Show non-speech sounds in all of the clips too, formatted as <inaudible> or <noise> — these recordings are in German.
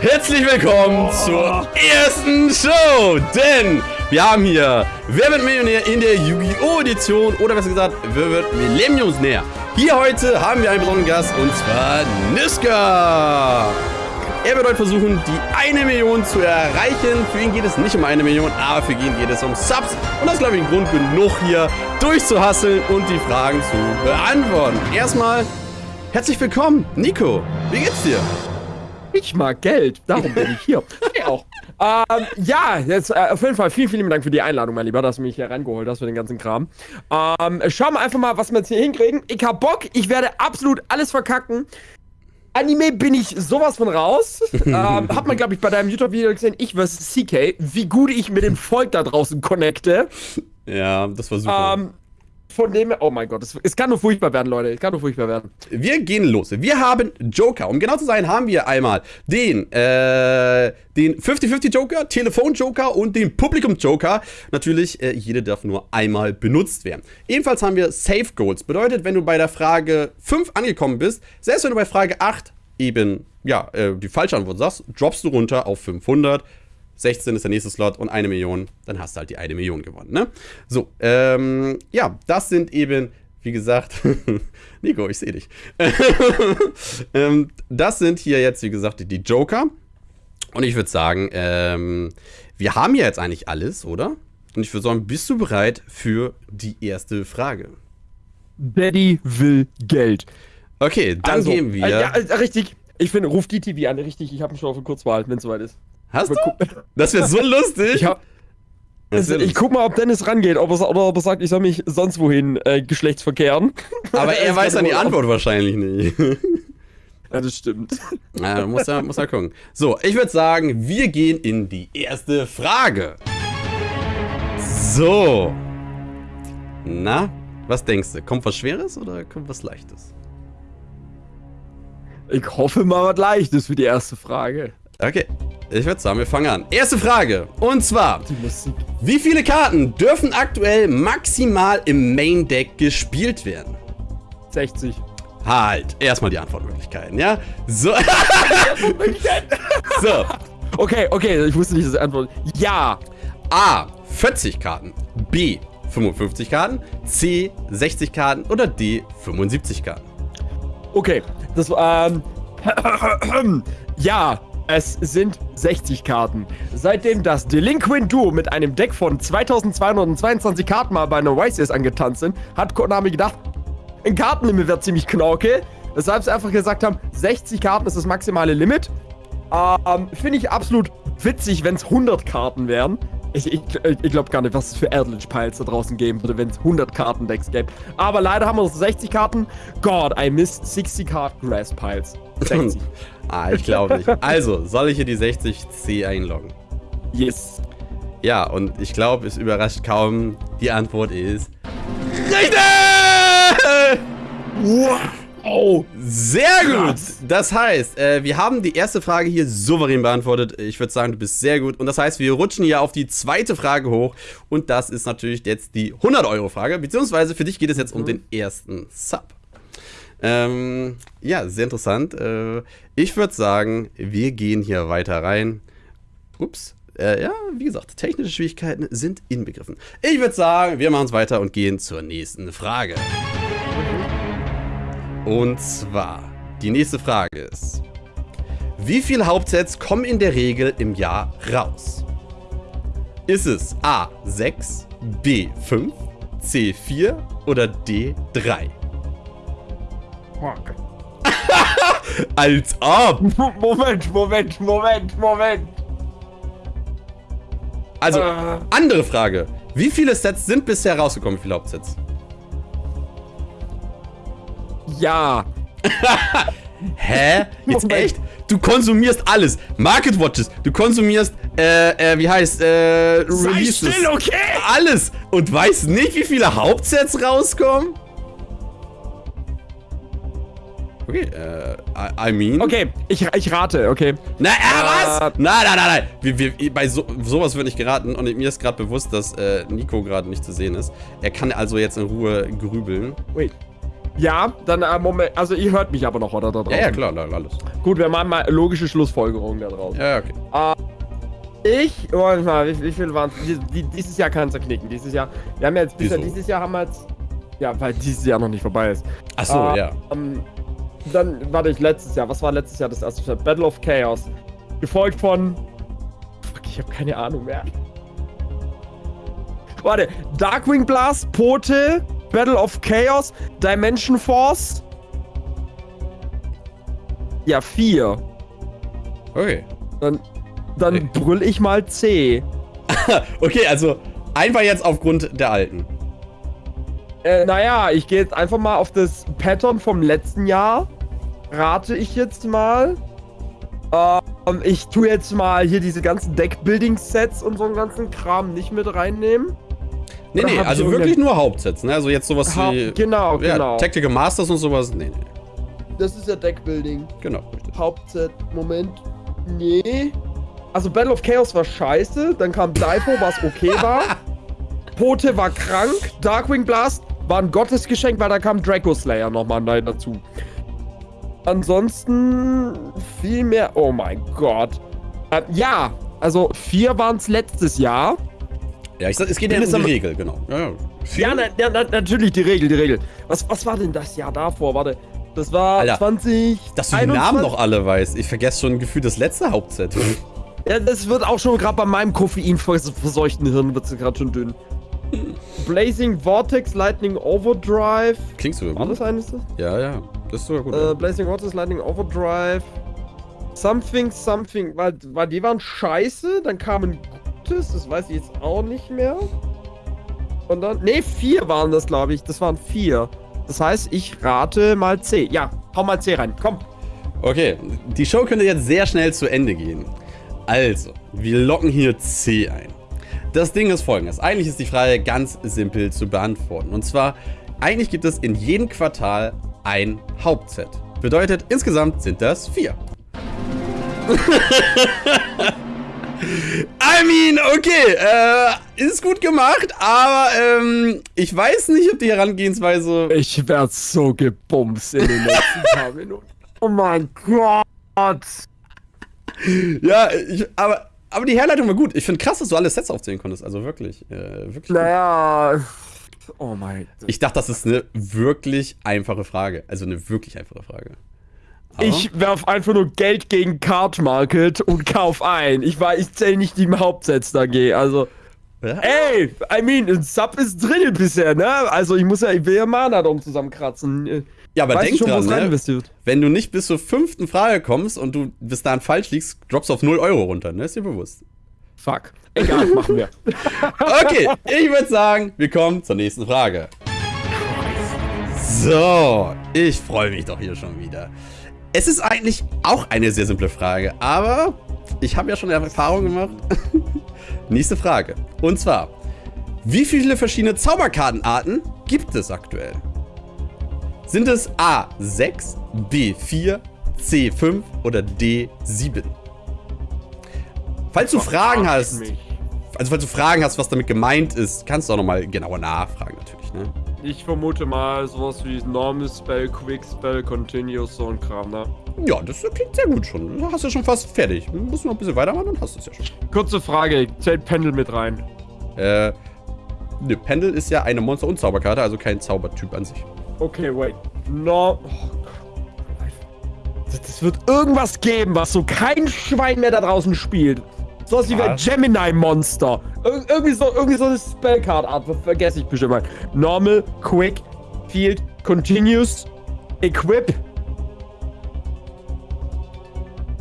Herzlich willkommen zur ersten Show, denn wir haben hier Wer wird Millionär in der Yu-Gi-Oh! Edition oder besser gesagt, Wer wird Millenniumsnäher. Hier heute haben wir einen besonderen Gast und zwar Niska. Er wird heute versuchen, die eine Million zu erreichen. Für ihn geht es nicht um eine Million, aber für ihn geht es um Subs. Und das ist, glaube ich, ein Grund genug, hier durchzuhasseln und die Fragen zu beantworten. Erstmal herzlich willkommen, Nico. Wie geht's dir? Ich mag Geld, darum bin ich hier. Hey auch. Ähm, ja, jetzt äh, auf jeden Fall vielen, vielen Dank für die Einladung, mein Lieber, dass du mich hier reingeholt hast für den ganzen Kram. Ähm, schauen wir einfach mal, was wir jetzt hier hinkriegen. Ich hab Bock, ich werde absolut alles verkacken. Anime bin ich sowas von raus. <laughs> ähm, hat man, glaube ich, bei deinem YouTube-Video gesehen, ich vs. CK, wie gut ich mit dem Volk da draußen connecte. Ja, das war super. Ähm, von dem, oh mein Gott, es, es, kann nur furchtbar werden, Leute. Es kann nur furchtbar werden. Wir gehen los. Wir haben Joker. Um genau zu sein, haben wir einmal den, äh, den 50-50 Joker, Telefon Joker und den Publikum Joker. Natürlich, äh, jede darf nur einmal benutzt werden. Ebenfalls haben wir Safe Goals. Bedeutet, wenn du bei der Frage 5 angekommen bist, selbst wenn du bei Frage 8 eben, ja, äh, die falsche Antwort sagst, droppst du runter auf 500. 16 ist der nächste Slot und eine Million, dann hast du halt die eine Million gewonnen, ne? So, ähm, ja, das sind eben, wie gesagt, <laughs> Nico, ich sehe dich. <laughs> ähm, das sind hier jetzt, wie gesagt, die Joker. Und ich würde sagen, ähm, wir haben ja jetzt eigentlich alles, oder? Und ich würde sagen, bist du bereit für die erste Frage? Daddy will Geld. Okay, dann also, gehen wir. Äh, ja, äh, richtig. Ich finde, ruf die TV an, richtig. Ich habe mich schon auf eine Kurzwahl, wenn es soweit ist. Hast du? Das wäre so lustig. <laughs> Ich, hab, also, ich guck mal, ob Dennis rangeht, ob er, oder ob er sagt, ich soll mich sonst wohin äh, geschlechtsverkehren. <laughs> Aber er weiß dann die Antwort wahrscheinlich nicht. Ja, das stimmt. <laughs> Ja, muss er, muss er gucken. So, ich würde sagen, wir gehen in die erste Frage. So. Na, was denkst du? Kommt was Schweres oder kommt was Leichtes? Ich hoffe mal was Leichtes für die erste Frage. Okay, ich würde sagen, wir fangen an. Erste Frage. Und zwar, wie viele Karten dürfen aktuell maximal im Main Deck gespielt werden? 60. Halt, erstmal die Antwortmöglichkeiten, ja? So. <laughs> so. Okay, okay, ich wusste nicht, dass die Antwort. Ja. A. 40 Karten. B. 55 Karten. C. 60 Karten. Oder D. 75 Karten. Okay, das war. Ähm, <clears throat> ja, es sind 60 Karten. Seitdem das Delinquent Duo mit einem Deck von 2222 Karten mal bei einer YCS angetanzt sind, hat Konami gedacht, ein Kartenlimit wäre ziemlich knorke. Weshalb sie einfach gesagt haben, 60 Karten ist das maximale Limit. Ähm, Finde ich absolut witzig, wenn es 100 Karten wären. Ich, ich, ich glaube gar nicht, was es für Erdlich Piles da draußen geben würde, wenn es 100 Karten-Decks gäbe. Aber leider haben wir 60 Karten. God, I missed 60 Card Grass Piles. <clears throat> 60. ah, ich glaube nicht. Also, soll ich hier die 60C einloggen? Yes. Ja, und ich glaube, es überrascht kaum. Die Antwort ist... Richtig! Wow. Oh, sehr gut. Das heißt, äh, wir haben die erste Frage hier souverän beantwortet. Ich würde sagen, du bist sehr gut. Und das heißt, wir rutschen hier auf die zweite Frage hoch. Und das ist natürlich jetzt die 100-Euro-Frage. Beziehungsweise für dich geht es jetzt um mhm. den ersten Sub. Ähm, ja, sehr interessant. Äh, ich würde sagen, wir gehen hier weiter rein. Ups. Äh, ja, wie gesagt, technische Schwierigkeiten sind inbegriffen. Ich würde sagen, wir machen es weiter und gehen zur nächsten Frage. Und zwar, die nächste Frage ist, wie viele Hauptsets kommen in der Regel im Jahr raus? Ist es A6, B5, C4 oder D3? Frage. <laughs> Als ob! <laughs> Moment, Moment, Moment, Moment! Also, äh. andere Frage. Wie viele Sets sind bisher rausgekommen? Wie viele Hauptsets? Ja. <laughs> Hä? Jetzt Moment. echt? Du konsumierst alles. Market Watches, du konsumierst, äh, äh, wie heißt, äh, Releases. Sei still, okay? Alles. Und weißt nicht, wie viele Hauptsets rauskommen? Okay, äh, I, mean. Okay, ich, ich rate, okay. Na, äh, was? Nein, nein, nein, nein. Wir, wir, bei so, sowas wird nicht geraten und mir ist gerade bewusst, dass äh, Nico gerade nicht zu sehen ist. Er kann also jetzt in Ruhe grübeln. Wait. Ja, dann, äh, Moment, also ihr hört mich aber noch, oder? Da Ja, ja, klar, klar, alles. Gut, wir machen mal logische Schlussfolgerungen da draus. Ja, okay. Ich, oh, warte mal, wie, wie viel waren es? Dieses Jahr kann es knicken. Dieses Jahr, wir haben jetzt bisher, Wieso? dieses Jahr haben wir jetzt, ja, weil dieses Jahr noch nicht vorbei ist. Achso, Ah, ja. Ähm, dann, warte ich, letztes Jahr, was war letztes Jahr das erste Spiel? Battle of Chaos. Gefolgt von, fuck, ich habe keine Ahnung mehr. Warte, Darkwing Blast, Pote, Battle of Chaos, Dimension Force. Ja, vier. Okay. Dann, dann Okay. brüll ich mal C. <laughs> Okay, also einfach jetzt aufgrund der alten. Äh, naja, ich gehe jetzt einfach mal auf das Pattern vom letzten Jahr. Rate ich jetzt mal. Ähm, ich tue jetzt mal hier diese ganzen Deck-Building-Sets und so einen ganzen Kram nicht mit reinnehmen. Nee, Oder nee, also wirklich nur Hauptsets, ne? Also jetzt sowas Ha wie. genau, ja, genau. Tactical Masters und sowas. Nee, nee. Das ist ja Deck-Building. Genau, richtig. Hauptset, Moment. Nee. Also Battle of Chaos war scheiße, dann kam Daipo, was okay war. <laughs> Pote war krank, Darkwing Blast war ein Gottesgeschenk, weil da kam Draco Slayer nochmal neu dazu. Ansonsten viel mehr. Oh mein Gott. Äh, ja, also vier waren es letztes Jahr. Ja, ich sag, es geht ja um die Regel, genau. Ja, ja. Na, na, natürlich die Regel, die Regel. Was, was war denn das Jahr davor? Warte. Das war Alter, 20. Dass du die Namen noch alle weißt. Ich vergesse schon gefühlt das letzte Hauptset. Ja, das wird auch schon gerade bei meinem koffeinverseuchten Hirn wird es gerade schon dünn. Blazing Vortex Lightning Overdrive. Klingt sogar War gut. das eines? Ja, ja. Das ist sogar gut. Äh, Blazing Vortex Lightning Overdrive. Something, something. Weil, weil die waren scheiße. Dann kam ein gutes. Das weiß ich jetzt auch nicht mehr. Und dann. Ne, vier waren das, glaube ich. Das waren vier. Das heißt, ich rate mal C. Ja, hau mal C rein. Komm. Okay, die Show könnte jetzt sehr schnell zu Ende gehen. Also, wir locken hier C ein. Das Ding ist folgendes. Eigentlich ist die Frage ganz simpel zu beantworten. Und zwar, eigentlich gibt es in jedem Quartal ein Hauptset. Bedeutet, insgesamt sind das vier. <laughs> I mean, okay, äh, ist gut gemacht, aber ähm, ich weiß nicht, ob die Herangehensweise Ich werd so gebumst in den nächsten paar Minuten. Oh mein Gott. Ja, ich, aber, aber die Herleitung war gut. Ich finde krass, dass du alle Sets aufzählen konntest. Also wirklich, äh, wirklich. gut. Naja. Oh mein Gott. Ich dachte, das ist eine wirklich einfache Frage. Also eine wirklich einfache Frage. Aber- Ich werf einfach nur Geld gegen Card Market und kauf ein. Ich war, ich zähle nicht die Hauptsets da geh. Also, Ja? ey, I mean, ein Sub ist drin bisher, ne? Also ich muss ja, ich will ja Mana drum zusammenkratzen. Ja, aber Weißt denk du schon, dran, ne? wenn du nicht bis zur fünften Frage kommst und du bis dahin falsch liegst, droppst du auf 0 Euro runter, ne? Ist dir bewusst. Fuck. Egal, <laughs> machen wir. Okay, ich würde sagen, wir kommen zur nächsten Frage. So, ich freue mich doch hier schon wieder. Es ist eigentlich auch eine sehr simple Frage, aber ich habe ja schon Erfahrung gemacht. <laughs> Nächste Frage. Und zwar, wie viele verschiedene Zauberkartenarten gibt es aktuell? Sind es A6, B4, C5 oder D7? Falls du Fragen hast, also falls du Fragen hast, was damit gemeint ist, kannst du auch nochmal genauer nachfragen natürlich, ne? Ich vermute mal sowas wie Normal Spell, Quick Spell, Continuous, so ein Kram, ne? Ja, das klingt sehr gut schon. Du hast ja schon fast fertig. Du musst noch ein bisschen weitermachen, dann hast du es ja schon. Kurze Frage, zählt Pendel mit rein? Äh, ne, Pendel ist ja eine Monster- und Zauberkarte, also kein Zaubertyp an sich. Okay, wait. No. Oh Gott. Das- Das wird irgendwas geben, was so kein Schwein mehr da draußen spielt. So was wie ein? Gemini-Monster. Ir irgendwie, so, irgendwie so eine Spellcard-Art, ver- vergesse ich bestimmt mal. Normal, Quick, Field, Continuous, Equip.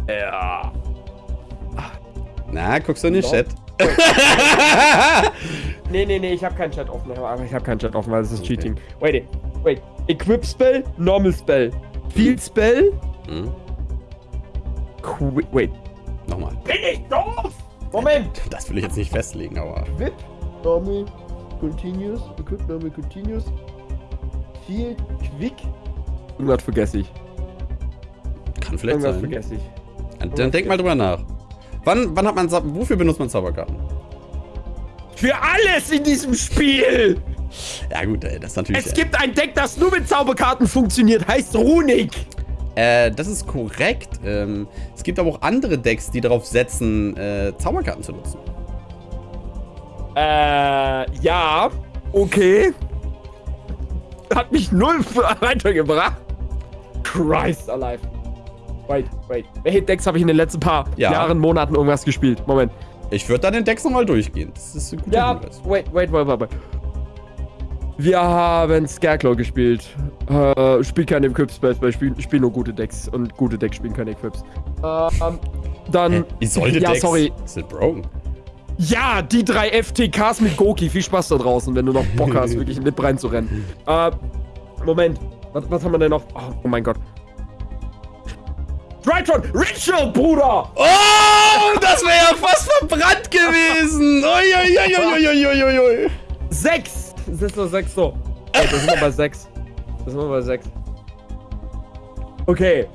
Ja. Na, guckst du in den No. Chat? <laughs> Nee, nee, nee, ich habe keinen Chat offen. Ich habe keinen Chat offen, weil das ist Okay. Cheating. Wait, wait. Equip Spell, Normal Spell. Field Spell. Hm, Qui wait. nochmal. Bin ich doof? Moment. Das will ich jetzt nicht festlegen, aber. Equip, Normal, Continuous. Equip, Normal, Continuous. Field, Quick. Irgendwas vergesse ich. Kann vielleicht Irgendwas sein. vergesse ich. Dann, dann denk mal drüber nach. Wann, wann hat man. Wofür benutzt man Zauberkarten? Für alles in diesem Spiel! Ja gut, ey, das ist natürlich... Es gibt ein Deck, das nur mit Zauberkarten funktioniert, heißt Runik. Äh, das ist korrekt. Ähm, es gibt aber auch andere Decks, die darauf setzen, äh, Zauberkarten zu nutzen. Äh, ja. Okay. Hat mich null <laughs> weitergebracht. Christ alive. Wait, wait. Welche Decks habe ich in den letzten paar Ja. Jahren, Monaten irgendwas gespielt? Moment. Ich würde dann den Decks nochmal durchgehen. Das ist ein guter Ja, Hinweis. wait, wait, wait, wait, wait. Wir haben Scareclaw gespielt. Äh, spielt keine Equip-Spells, weil ich spiele spiel nur gute Decks. Und gute Decks spielen keine Equips. Ähm, dann... Hä? Isolde ja, Decks sorry. sind broken. Ja, die drei FTKs mit Goki. Viel Spaß da draußen, wenn du noch Bock hast, wirklich in Lip reinzurennen. Äh, Moment. Was, was haben wir denn noch? Oh, oh mein Gott. Drytron! Ritual, Bruder! Oh, das wäre ja fast verbrannt gewesen. Uiuiuiuiuiui. Sechs! Das ist nur sechs so. Oh, da sind wir bei sechs. Da sind wir bei sechs. Okay.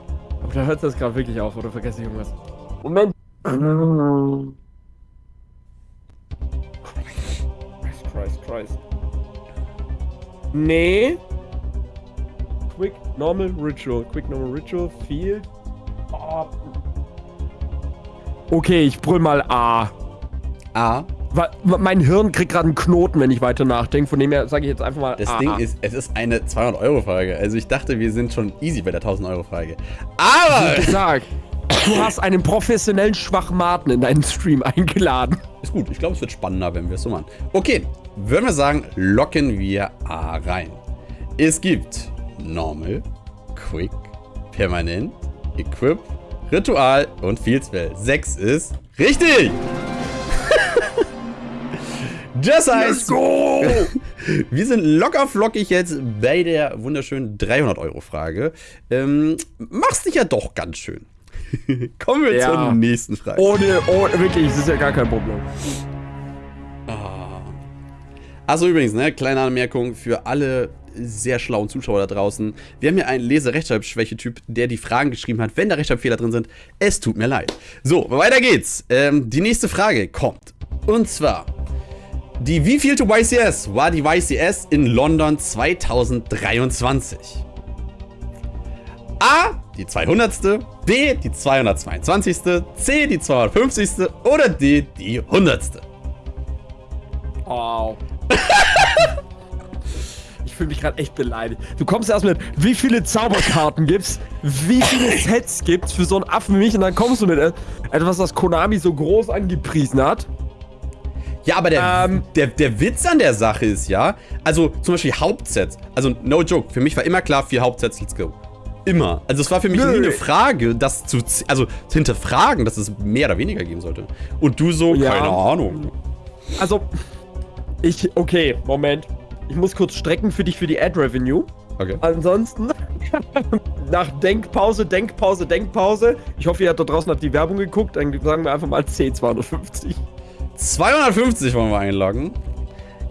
Aber da hört es gerade wirklich auf, oder vergesse ich irgendwas? Moment. Christ, Christ, Christ. Nee. Quick Normal Ritual. Quick Normal Ritual. Field. Oh. Okay, ich brüll mal A. Wa- Mein Hirn kriegt gerade einen Knoten, wenn ich weiter nachdenke. Von dem her sage ich jetzt einfach mal das A. Ding ist, es ist eine 200-Euro-Frage. Also ich dachte, wir sind schon easy bei der 1000-Euro-Frage. Aber... Wie gesagt, du hast einen professionellen Schwachmaten in deinen Stream eingeladen. Ist gut, ich glaube, es wird spannender, wenn wir es so machen. Okay, würden wir sagen, locken wir A rein. Es gibt Normal, Quick, Permanent, Equip, Ritual und Field Spell. 6 ist richtig! Das heißt, go! <laughs> wir sind locker flockig jetzt bei der wunderschönen 300-Euro-Frage. Ähm, machst dich ja doch ganz schön. <laughs> Kommen wir Ja. zur nächsten Frage. Ohne, ohne, wirklich, das ist ja gar kein Problem. Also übrigens, ne, kleine Anmerkung für alle sehr schlauen Zuschauer da draußen. Wir haben hier einen Lese-Rechtschreibschwäche-Typ, der die Fragen geschrieben hat, wenn da Rechtschreibfehler drin sind. Es tut mir leid. So, weiter geht's. Ähm, die nächste Frage kommt. Und zwar, die wievielte YCS war die YCS in London 2023? A, die 200. B, die 222. C, die 250. oder D, die 100. Wow. <laughs> Ich fühle mich gerade echt beleidigt. Du kommst erst mit, wie viele Zauberkarten gibt's, wie viele Sets gibt's für so einen Affen wie mich und dann kommst du mit äh, etwas, was Konami so groß angepriesen hat. Ja, aber der, Ähm. der, der Witz an der Sache ist ja, also zum Beispiel Hauptsets, also no joke, für mich war immer klar, vier Hauptsets, let's go. Immer. Also es war für mich Nö. nie eine Frage, das zu, also zu hinterfragen, dass es mehr oder weniger geben sollte. Und du so, Ja. keine Ahnung. Also, ich, okay, Moment. Ich muss kurz strecken für dich für die Ad-Revenue. Okay. Ansonsten, <laughs> nach Denkpause, Denkpause, Denkpause. Ich hoffe, ihr habt da draußen habt die Werbung geguckt. Dann sagen wir einfach mal C250. 250 wollen wir einloggen.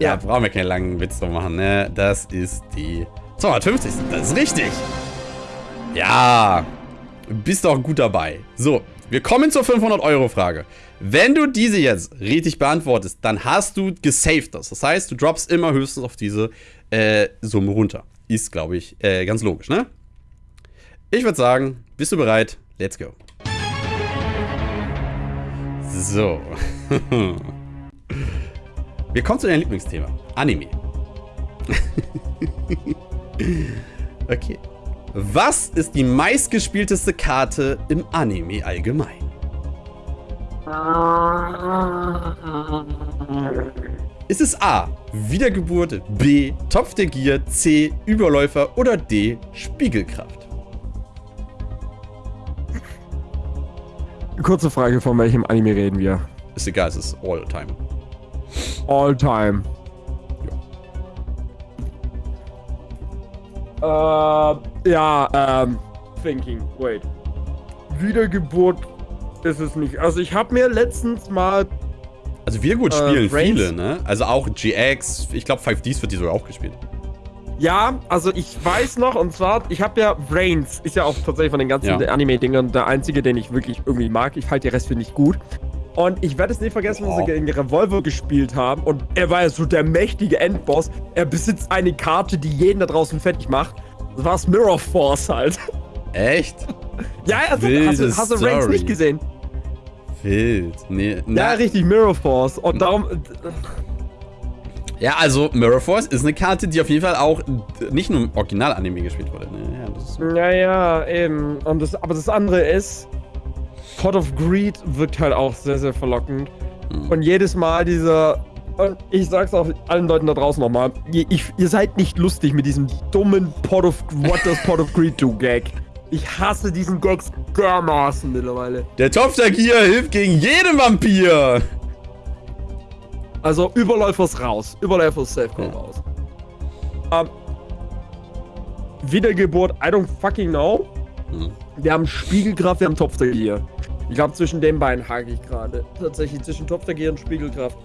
Ja, Ja. brauchen wir keinen langen Witz drum machen, ne? Das ist die 250. Das ist richtig. Ja, bist doch gut dabei. So, wir kommen zur 500-Euro-Frage. Wenn du diese jetzt richtig beantwortest, dann hast du gesaved das. Das heißt, du droppst immer höchstens auf diese äh, Summe runter. Ist, glaube ich, äh, ganz logisch, ne? Ich würde sagen, bist du bereit? Let's go. So. Wir kommen zu deinem Lieblingsthema. Anime. <laughs> okay. Was ist die meistgespielteste Karte im Anime allgemein? Ist es A. Wiedergeburt, B. Topf der Gier, C. Überläufer oder D. Spiegelkraft? Kurze Frage, von welchem Anime reden wir? Ist egal, es ist all time. All time. Äh, ja, ähm, thinking, wait. Wiedergeburt ist es nicht. Also ich habe mir letztens mal, Also Wiedergeburt Äh, spielen Brains? viele, ne? Also auch GX, ich glaube 5Ds wird die sogar auch gespielt. Ja, also ich weiß noch, und zwar, ich habe ja Brains, ist ja auch tatsächlich von den ganzen Ja. Anime-Dingern der einzige, den ich wirklich irgendwie mag. Ich halte den Rest finde ich gut. Und ich werde es nie vergessen, wow. als wir gegen Revolver gespielt haben. Und er war ja so der mächtige Endboss. Er besitzt eine Karte, die jeden da draußen fertig macht. Das war Mirror Force halt. Echt? <laughs> ja, also, hast, du, hast du Ranks nicht gesehen? Wild. Nee, ja, richtig, Mirror Force. Und darum. Ja, also Mirror Force ist eine Karte, die auf jeden Fall auch nicht nur im Original-Anime gespielt wurde. Ja, ja, ja, eben. Und das, aber das andere ist, Pot of Greed wirkt halt auch sehr, sehr verlockend. Mhm. Und jedes Mal dieser. Und ich sag's auch allen Leuten da draußen nochmal, ihr, ihr seid nicht lustig mit diesem dummen Pot of. What does Pot of Greed do Gag? Ich hasse diesen Gags dermaßen mittlerweile. Der Topftagier hilft gegen jeden Vampir. Also Überläufers raus. Überläufers Safe ja. raus. Ähm, Wiedergeburt, I don't fucking know. Hm. Wir haben Spiegelkraft, wir haben Topftagier. Ich glaube, zwischen den beiden hake ich gerade. Tatsächlich zwischen Topftagier und Spiegelkraft.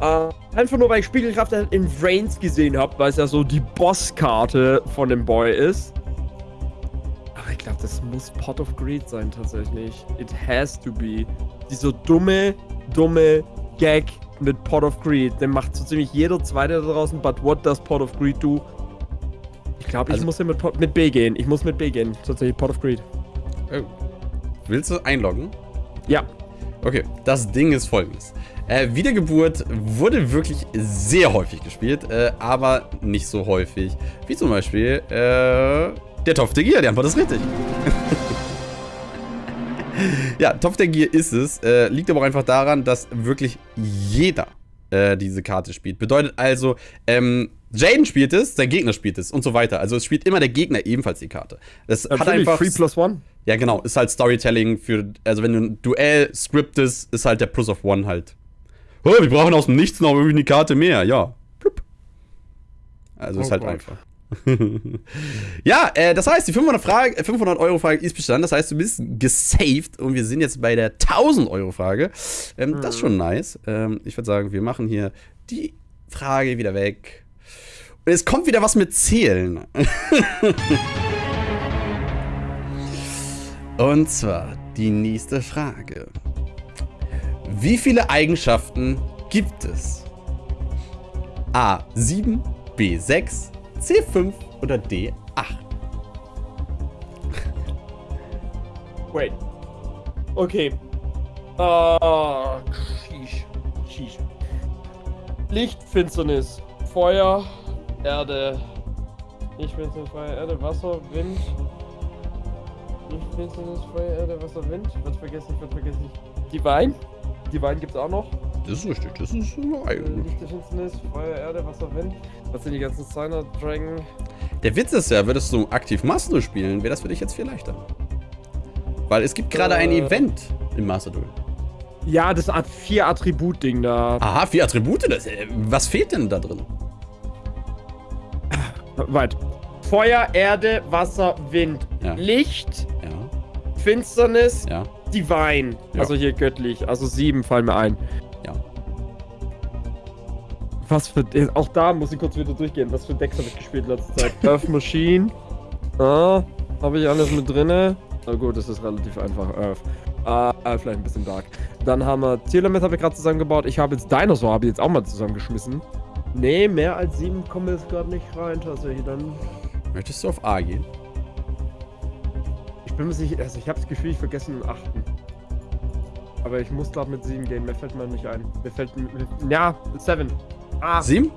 Äh, einfach nur, weil ich Spiegelkraft halt in Vrains gesehen habe, weil es ja so die Bosskarte von dem Boy ist. Aber ich glaube, das muss Pot of Greed sein, tatsächlich. It has to be. Dieser dumme, dumme Gag mit Pot of Greed. Den macht so ziemlich jeder Zweite da draußen. But what does Pot of Greed do? Ich glaube, ich also, muss hier mit, mit B gehen. Ich muss mit B gehen. Tatsächlich Pot of Greed. Oh. Willst du einloggen? Ja. Okay, das Ding ist folgendes. Äh, Wiedergeburt wurde wirklich sehr häufig gespielt, äh, aber nicht so häufig wie zum Beispiel äh, der Topf der Gier. Die Antwort ist richtig. <laughs> <laughs> ja, Topf der Gier ist es. Äh, liegt aber auch einfach daran, dass wirklich jeder äh, diese Karte spielt. Bedeutet also, ähm, Jaden spielt es, der Gegner spielt es und so weiter. Also es spielt immer der Gegner ebenfalls die Karte. Das Natürlich, hat einfach. 3 plus 1? Ja, genau. Ist halt Storytelling für. Also wenn du ein Duell scriptest, ist halt der Plus of One halt. Oh, wir brauchen aus dem Nichts noch irgendwie eine Karte mehr. Ja. Plupp. Also oh ist halt Gott. einfach. <laughs> ja, äh, das heißt, die 500, Frage, 500 Euro Frage ist bestanden. Das heißt, du bist gesaved und wir sind jetzt bei der 1000 Euro Frage. Ähm, mhm. Das ist schon nice. Ähm, ich würde sagen, wir machen hier die Frage wieder weg. Und es kommt wieder was mit Zählen. <laughs> und zwar die nächste Frage. Wie viele Eigenschaften gibt es? A. 7, B. 6, C5 oder D8? Wait. Okay. Uh, sheesh. Sheesh. Licht, Finsternis, Feuer, Erde. Licht, Finsternis, Feuer, Erde, Wasser, Wind. Licht, Finsternis, Feuer, Erde, Wasser, Wind. Wird vergessen, wird vergessen. Die Wein. Die Wein gibt's auch noch. Das ist richtig, das ist eine Eigen. Licht der Finsternis, Feuer, Erde, Wasser, Wind. Was sind die ganzen Signer, Dragon? Der Witz ist ja, würdest du aktiv Master spielen, wäre das für dich jetzt viel leichter. Weil es gibt gerade äh, ein Event im Master Duel. Ja, das Art vier Attribut-Ding da. Aha, vier Attribute? Das, äh, was fehlt denn da drin? <laughs> Weit. Feuer, Erde, Wasser, Wind. Ja. Licht. Ja. Finsternis. Ja. Divine. Also hier göttlich. Also sieben fallen mir ein. Was für. Auch da muss ich kurz wieder durchgehen. Was für Decks habe ich gespielt letzte Zeit? <laughs> Earth Machine. Ah, habe ich alles mit drinne. Na gut, das ist relativ einfach. Earth. Ah, vielleicht ein bisschen dark. Dann haben wir Telemet habe ich gerade zusammengebaut. Ich habe jetzt Dinosaur habe ich jetzt auch mal zusammengeschmissen. Nee, mehr als sieben kommen jetzt gerade nicht rein tatsächlich. Dann. Möchtest du auf A gehen? bin mir sicher, also ich habe das Gefühl, ich vergesse den achten. Aber ich muss glaube mit 7 gehen, mir fällt mir nicht ein. Mir fällt, ja, 7. Ah. 7?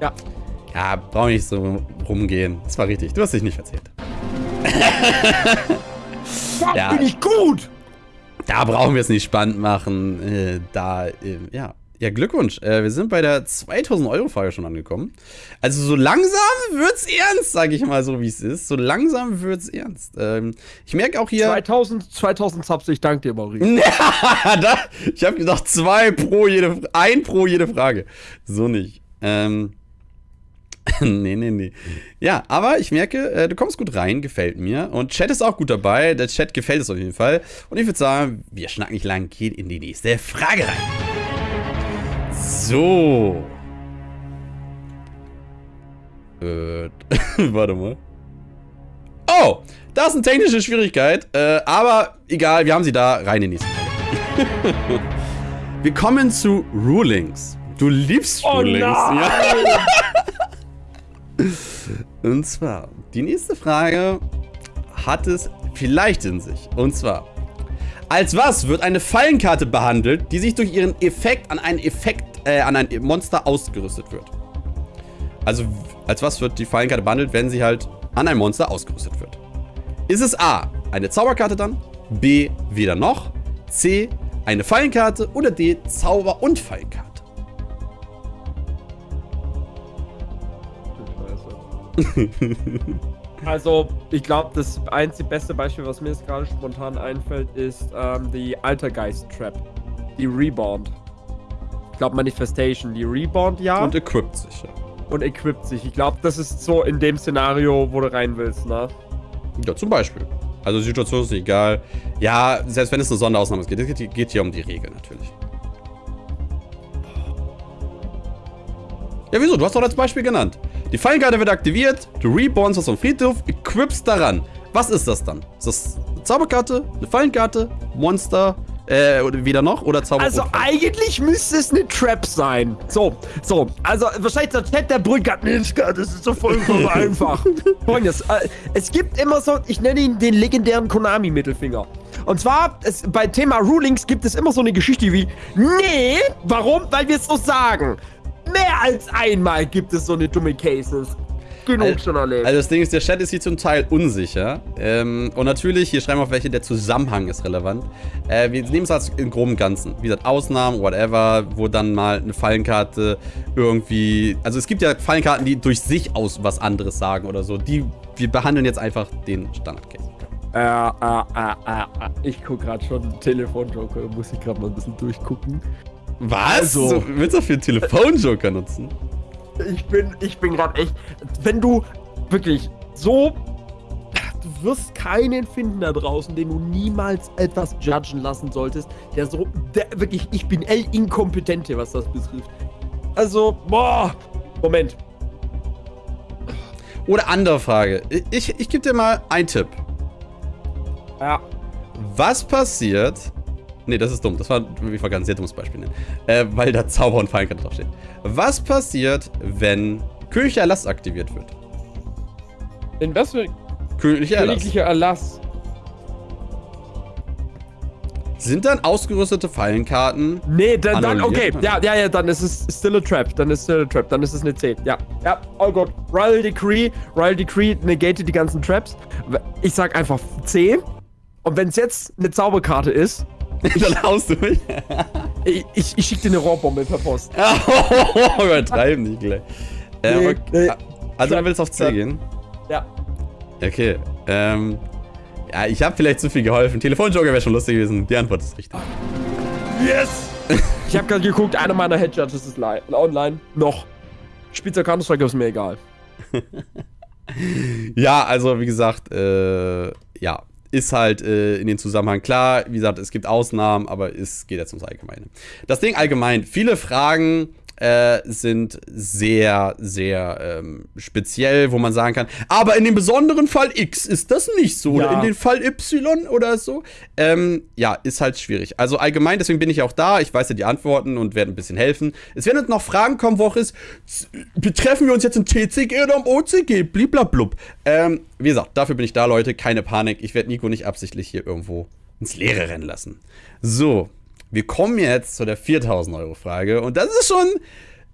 Ja. Ja, brauche nicht so rumgehen. Das war richtig, du hast dich nicht erzählt. da <laughs> ja. bin ich gut! Da brauchen wir es nicht spannend machen. Äh, da, äh, ja, ja, Glückwunsch. Äh, wir sind bei der 2000 Euro Frage schon angekommen. Also so langsam wird's ernst, sage ich mal so, wie es ist. So langsam wird's ernst. Ähm, ich merke auch hier 2000 2000 Subs, ich danke dir, Maurice. <laughs> da, ich habe gedacht, zwei pro jede ein pro jede Frage. So nicht. Ähm <laughs> nee, nee, nee. Ja, aber ich merke, äh, du kommst gut rein, gefällt mir. Und Chat ist auch gut dabei. Der Chat gefällt es auf jeden Fall. Und ich würde sagen, wir schnacken nicht lang, gehen in die nächste Frage rein. So. Äh, <laughs> warte mal. Oh, das ist eine technische Schwierigkeit. Äh, aber egal, wir haben sie da. Rein in die nächste <laughs> Frage. Wir kommen zu Rulings. Du liebst Oh Rulings. Ja. <laughs> Und zwar, die nächste Frage hat es vielleicht in sich. Und zwar, als was wird eine Fallenkarte behandelt, die sich durch ihren Effekt an einen Effekt, äh, an ein Monster ausgerüstet wird? Also, als was wird die Fallenkarte behandelt, wenn sie halt an ein Monster ausgerüstet wird? Ist es A, eine Zauberkarte dann? B, weder noch? C, eine Fallenkarte? Oder D, Zauber- und Fallenkarte? <laughs> Also, ich glaube, das einzig beste Beispiel, was mir jetzt gerade spontan einfällt, ist ähm, die Altergeist-Trap. Die Rebound. Ich glaube, Manifestation. Die Rebound, ja. Und equipt sich, ja. und equipt sich. Ich glaube, das ist so in dem Szenario, wo du rein willst, ne? Ja, zum Beispiel. Also, die Situation ist egal. Ja, selbst wenn es eine Sonderausnahme ist, geht, es geht- hier um die Regel natürlich. Ja, wieso? Du hast doch als Beispiel genannt. Die Fallenkarte wird aktiviert, du rebornst aus dem Friedhof, equipst daran. Was ist das dann? Ist das eine Zauberkarte, eine Fallenkarte, Monster, äh, oder weder noch oder Zauber Also eigentlich müsste es eine Trap sein. So, so. Also wahrscheinlich der Chat der Brücke Mensch, das ist so vollkommen <laughs> einfach. Folgendes. Äh, es gibt immer so, ich nenne ihn den legendären Konami-Mittelfinger. Und zwar, es, bei Thema Rulings gibt es immer so eine Geschichte wie, nee, warum? Weil wir es so sagen. Mehr als einmal gibt es so eine dumme Cases. Genug schon erlebt. Also das Ding ist, der Chat ist hier zum Teil unsicher. Ähm, und natürlich, hier schreiben wir auch welche, der Zusammenhang ist relevant. Äh, wir nehmen es als im groben Ganzen. Wie gesagt, Ausnahmen, whatever, wo dann mal eine Fallenkarte irgendwie... Also es gibt ja Fallenkarten, die durch sich aus was anderes sagen oder so. Die, wir behandeln jetzt einfach den Standard-Case. Äh, äh, äh, äh, äh, ich guck gerade schon Telefonjoker, muss ich gerade mal ein bisschen durchgucken. Was? Also- So, willst du dafür einen Telefonjoker nutzen? Ich bin, ich bin gerade echt. Wenn du wirklich so. Du wirst keinen finden da draußen, den du niemals etwas judgen lassen solltest, der so. Der, wirklich, ich bin El Inkompetente, was das betrifft. Also, boah. Moment. Oder andere Frage. Ich, ich gebe dir mal einen Tipp. Ja. Was passiert? Nee, das ist dumm. Das war, ich war ganz sehr dummes Beispiel nennen. Äh, weil da Zauber und Fallenkarte draufsteht. Was passiert, wenn Königlicher Erlass aktiviert wird? In was für Königlicher Erlass. königlicher Erlass? Sind dann ausgerüstete Fallenkarten? Nee, dann, dann okay. Ja, ja, ja, dann ist es still a trap. Dann ist still a trap. Dann ist es eine 10. Ja, ja, all good. Royal Decree, Royal Decree negate die ganzen Traps. Ich sag einfach C. Und wenn es jetzt eine Zauberkarte ist, dann haust du mich. ich, ich, ich schicke dir eine Rohrbombe per Post. <laughs> Übertreiben nicht gleich. Äh, Nee, aber, nee. Also du willst auf C Trap. gehen? Ja. Okay. Ähm. Ja, ich habe vielleicht zu viel geholfen. Telefonjoker wäre schon lustig gewesen. Die Antwort ist richtig. Yes! ich habe gerade geguckt, einer meiner Head Judges ist li online. Noch. Spielst du Counter-Strike, ist mir egal. <laughs> Ja, also wie gesagt, äh, ja, ist halt äh, in den Zusammenhang klar. Wie gesagt, es gibt Ausnahmen, aber es geht jetzt ums Allgemeine. Das Ding allgemein, viele Fragen äh, sind sehr, sehr ähm, speziell, wo man sagen kann, aber in dem besonderen Fall X ist das nicht so. Oder Ja. in dem Fall Y oder so. Ähm, ja, ist halt schwierig. Also allgemein, deswegen bin ich auch da. Ich weiß ja die Antworten und werde ein bisschen helfen. Es werden jetzt noch Fragen kommen, wo auch ist, betreffen wir uns jetzt im TCG oder im OCG? Bliblablub. Ähm, wie gesagt, dafür bin ich da, Leute. Keine Panik. Ich werde Nico nicht absichtlich hier irgendwo ins Leere rennen lassen. So, wir kommen jetzt zu der 4000 Euro Frage. Und das ist schon.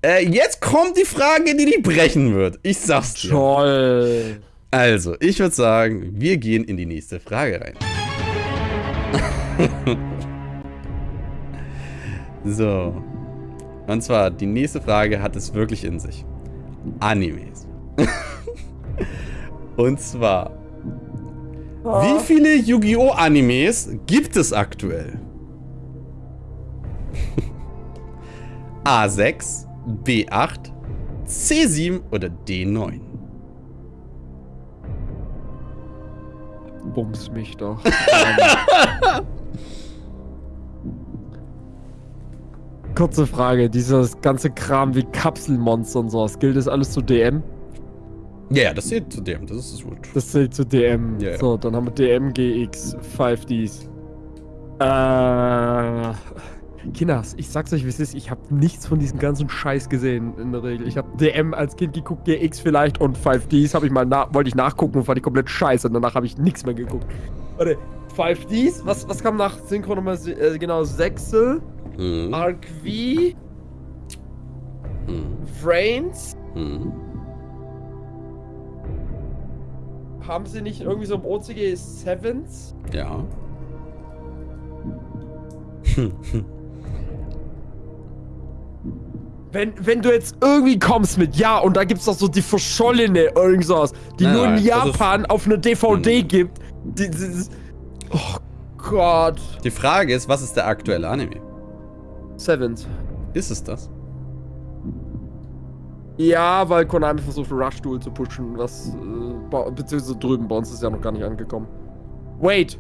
Äh, jetzt kommt die Frage, die dich brechen wird. Ich sag's dir. Toll. Also, ich würde sagen, wir gehen in die nächste Frage rein. <laughs> so. Und zwar, die nächste Frage hat es wirklich in sich. Animes. <laughs> Und zwar, wie viele Yu-Gi-Oh! Animes gibt es aktuell? A6, B8, C7 oder D9? Bums mich doch. <laughs> Kurze Frage, dieses ganze Kram wie Kapselmonster und sowas, gilt das alles zu DM? Ja, ja, das zählt zu dem, das ist gut. Das zählt zu DM. Ja, ja. So, dann haben wir DM, GX, 5Ds. Äh. Kinders, ich sag's euch, wie es ist, ich habe nichts von diesem ganzen Scheiß gesehen in der Regel. Ich habe DM als Kind geguckt, GX vielleicht und 5Ds habe ich mal wollte ich nachgucken und fand ich komplett scheiße. Und danach habe ich nichts mehr geguckt. Warte, 5Ds? Was, was kam nach Synchro Nummer äh, genau? Sechsel? Mhm. Arc V? Mhm. Frames? Mhm. Haben sie nicht irgendwie so im OCG Sevens? Ja. <laughs> Wenn, wenn du jetzt irgendwie kommst mit, ja, und da gibt's doch so die verschollene irgendwas, die nein, nur in Japan auf einer DVD hm. gibt. Die, die, die, oh Gott. Die Frage ist, was ist der aktuelle Anime? Sevens. Ist es das? Ja, weil Konami versucht Rush Duel zu pushen, was äh, beziehungsweise drüben bei uns ist ja noch gar nicht angekommen. Wait.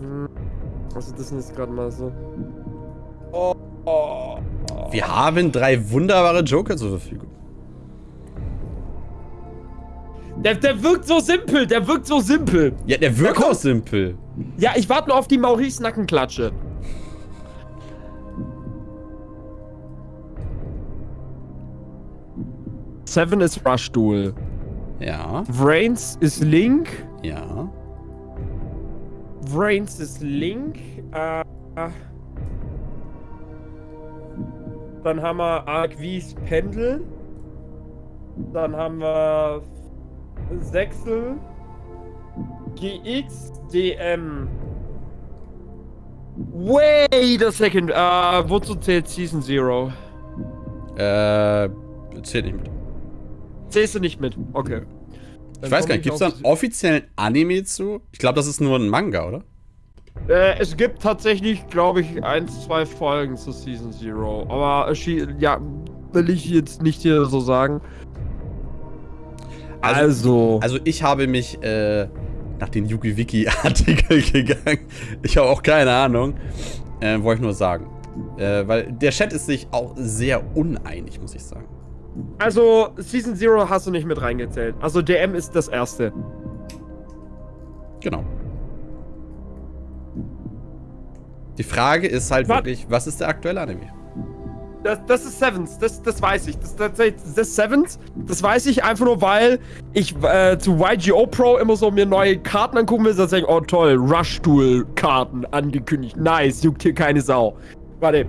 Hm. Also das sind jetzt gerade mal so. Oh, oh. Wir haben drei wunderbare Joker zur Verfügung. Der, der wirkt so simpel, der wirkt so simpel. Ja, der wirkt der auch simpel. Ja, ich warte nur auf die Maurice Nackenklatsche. Seven ist Rush Duel. Ja. Brains ist Link. Ja. Brains ist Link. Äh, dann haben wir Arquis Pendel. Dann haben wir Sechsel. GX, DM. Wait a second. Uh, wozu zählt Season Zero? Äh, zählt nicht mit. Zählst du nicht mit? Okay. Dann ich weiß gar nicht, gibt es da einen offiziellen Anime zu? Ich glaube, das ist nur ein Manga, oder? Äh, es gibt tatsächlich, glaube ich, ein, zwei Folgen zu Season Zero. Aber, ja, will ich jetzt nicht hier so sagen. Also, also, also ich habe mich äh, nach den Yugi-Wiki-Artikel <laughs> gegangen. Ich habe auch keine Ahnung. Äh, wollte ich nur sagen. Äh, weil der Chat ist sich auch sehr uneinig, muss ich sagen. Also, Season Zero hast du nicht mit reingezählt. Also, DM ist das erste. Genau. Die Frage ist halt was? wirklich, was ist der aktuelle Anime? Das, das ist Sevens, das, das weiß ich. Das, das, das ist Sevens, das weiß ich einfach nur, weil ich äh, zu YGO Pro immer so mir neue Karten angucken will. Denke oh toll, Rush Duel Karten angekündigt. Nice, juckt hier keine Sau. Warte.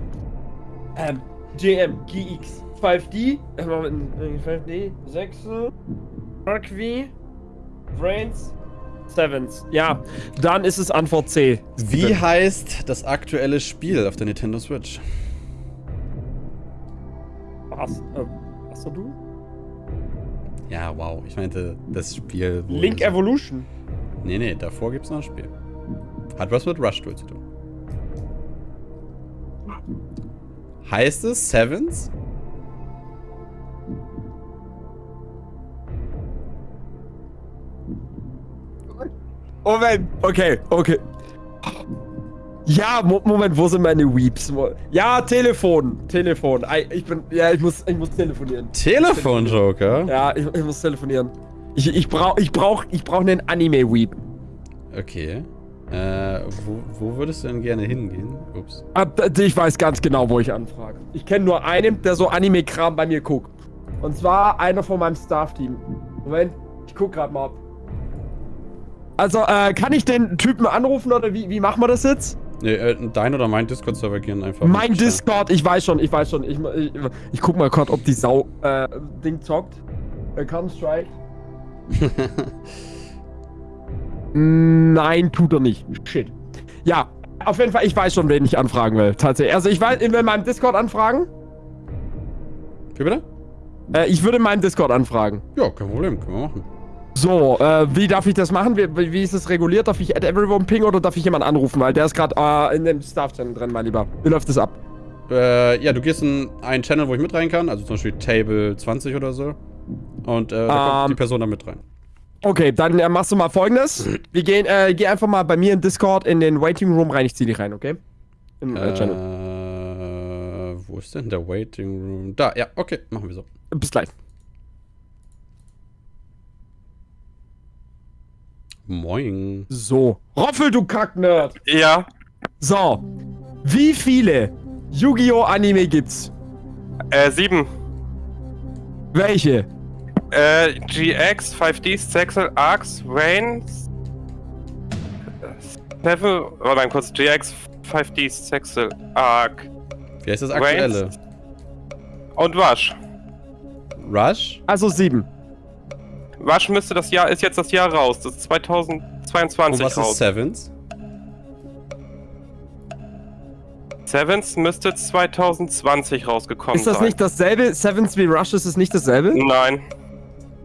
Ähm, JM, GX. 5D, 5D, 6, Mark V, Brains, Sevens. Ja, dann ist es Antwort C. Wie Bitte. heißt das aktuelle Spiel auf der Nintendo Switch? Was? Äh, was du? Ja, wow. Ich meinte das Spiel. Link Evolution. Nee, nee, davor gibt es noch ein Spiel. Hat was mit Rush Duel zu tun. Heißt es Sevens? Moment, okay, okay. Ja, Moment, wo sind meine Weeps? Ja, Telefon, Telefon. Ich bin, ja, ich muss, ich muss telefonieren. Telefon, Joker? Ja, ich, ich muss telefonieren. Ich, ich brauch, ich brauch, ich brauch einen Anime-Weep. Okay. Äh, wo, wo, würdest du denn gerne hingehen? Ups. Ich weiß ganz genau, wo ich anfrage. Ich kenne nur einen, der so Anime-Kram bei mir guckt. Und zwar einer von meinem Staff-Team. Moment, ich guck gerade mal ab. Also, äh, kann ich den Typen anrufen oder wie, wie machen wir das jetzt? Nee, äh, dein oder mein Discord-Server gehen einfach. Mein Discord, ich weiß schon, ich weiß schon. Ich, ich, ich guck mal kurz, ob die Sau äh, Ding zockt. Äh, Counter-Strike. <laughs> Nein, tut er nicht. Shit. Ja, auf jeden Fall, ich weiß schon, wen ich anfragen will. Tatsächlich. Also, ich weiß, in meinem Discord anfragen. Wie bitte? Äh, ich würde in meinem Discord anfragen. Ja, kein Problem, können wir machen. So, äh, wie darf ich das machen? Wie, wie ist das reguliert? Darf ich Add Everyone ping oder darf ich jemanden anrufen? Weil der ist gerade äh, in dem Staff-Channel drin, mein Lieber. Wie läuft das ab? Äh, ja, du gehst in einen Channel, wo ich mit rein kann. Also zum Beispiel Table 20 oder so. Und äh, da kommt ähm. die Person da mit rein. Okay, dann äh, machst du mal folgendes. Wir gehen, äh, geh einfach mal bei mir in Discord in den Waiting Room rein. Ich zieh dich rein, okay? Im äh, Channel. Wo ist denn der Waiting Room? Da, ja, okay, machen wir so. Bis gleich. Moin. So. Roffel, du Kacknerd. Ja. So. Wie viele Yu-Gi-Oh! Anime gibt's? Äh, sieben. Welche? Äh, GX, 5D, Sexel, Arcs, Rain. Seven. Warte mal kurz. GX, 5D, Sexel, Arc. Wie heißt das aktuelle? Reigns Und Rush. Rush? Also sieben. Rush müsste das Jahr, ist jetzt das Jahr raus. Das ist 2022 Und was raus. ist Sevens? Sevens müsste 2020 rausgekommen Ist das sein. nicht dasselbe? Sevens wie Rush ist es nicht dasselbe? Nein.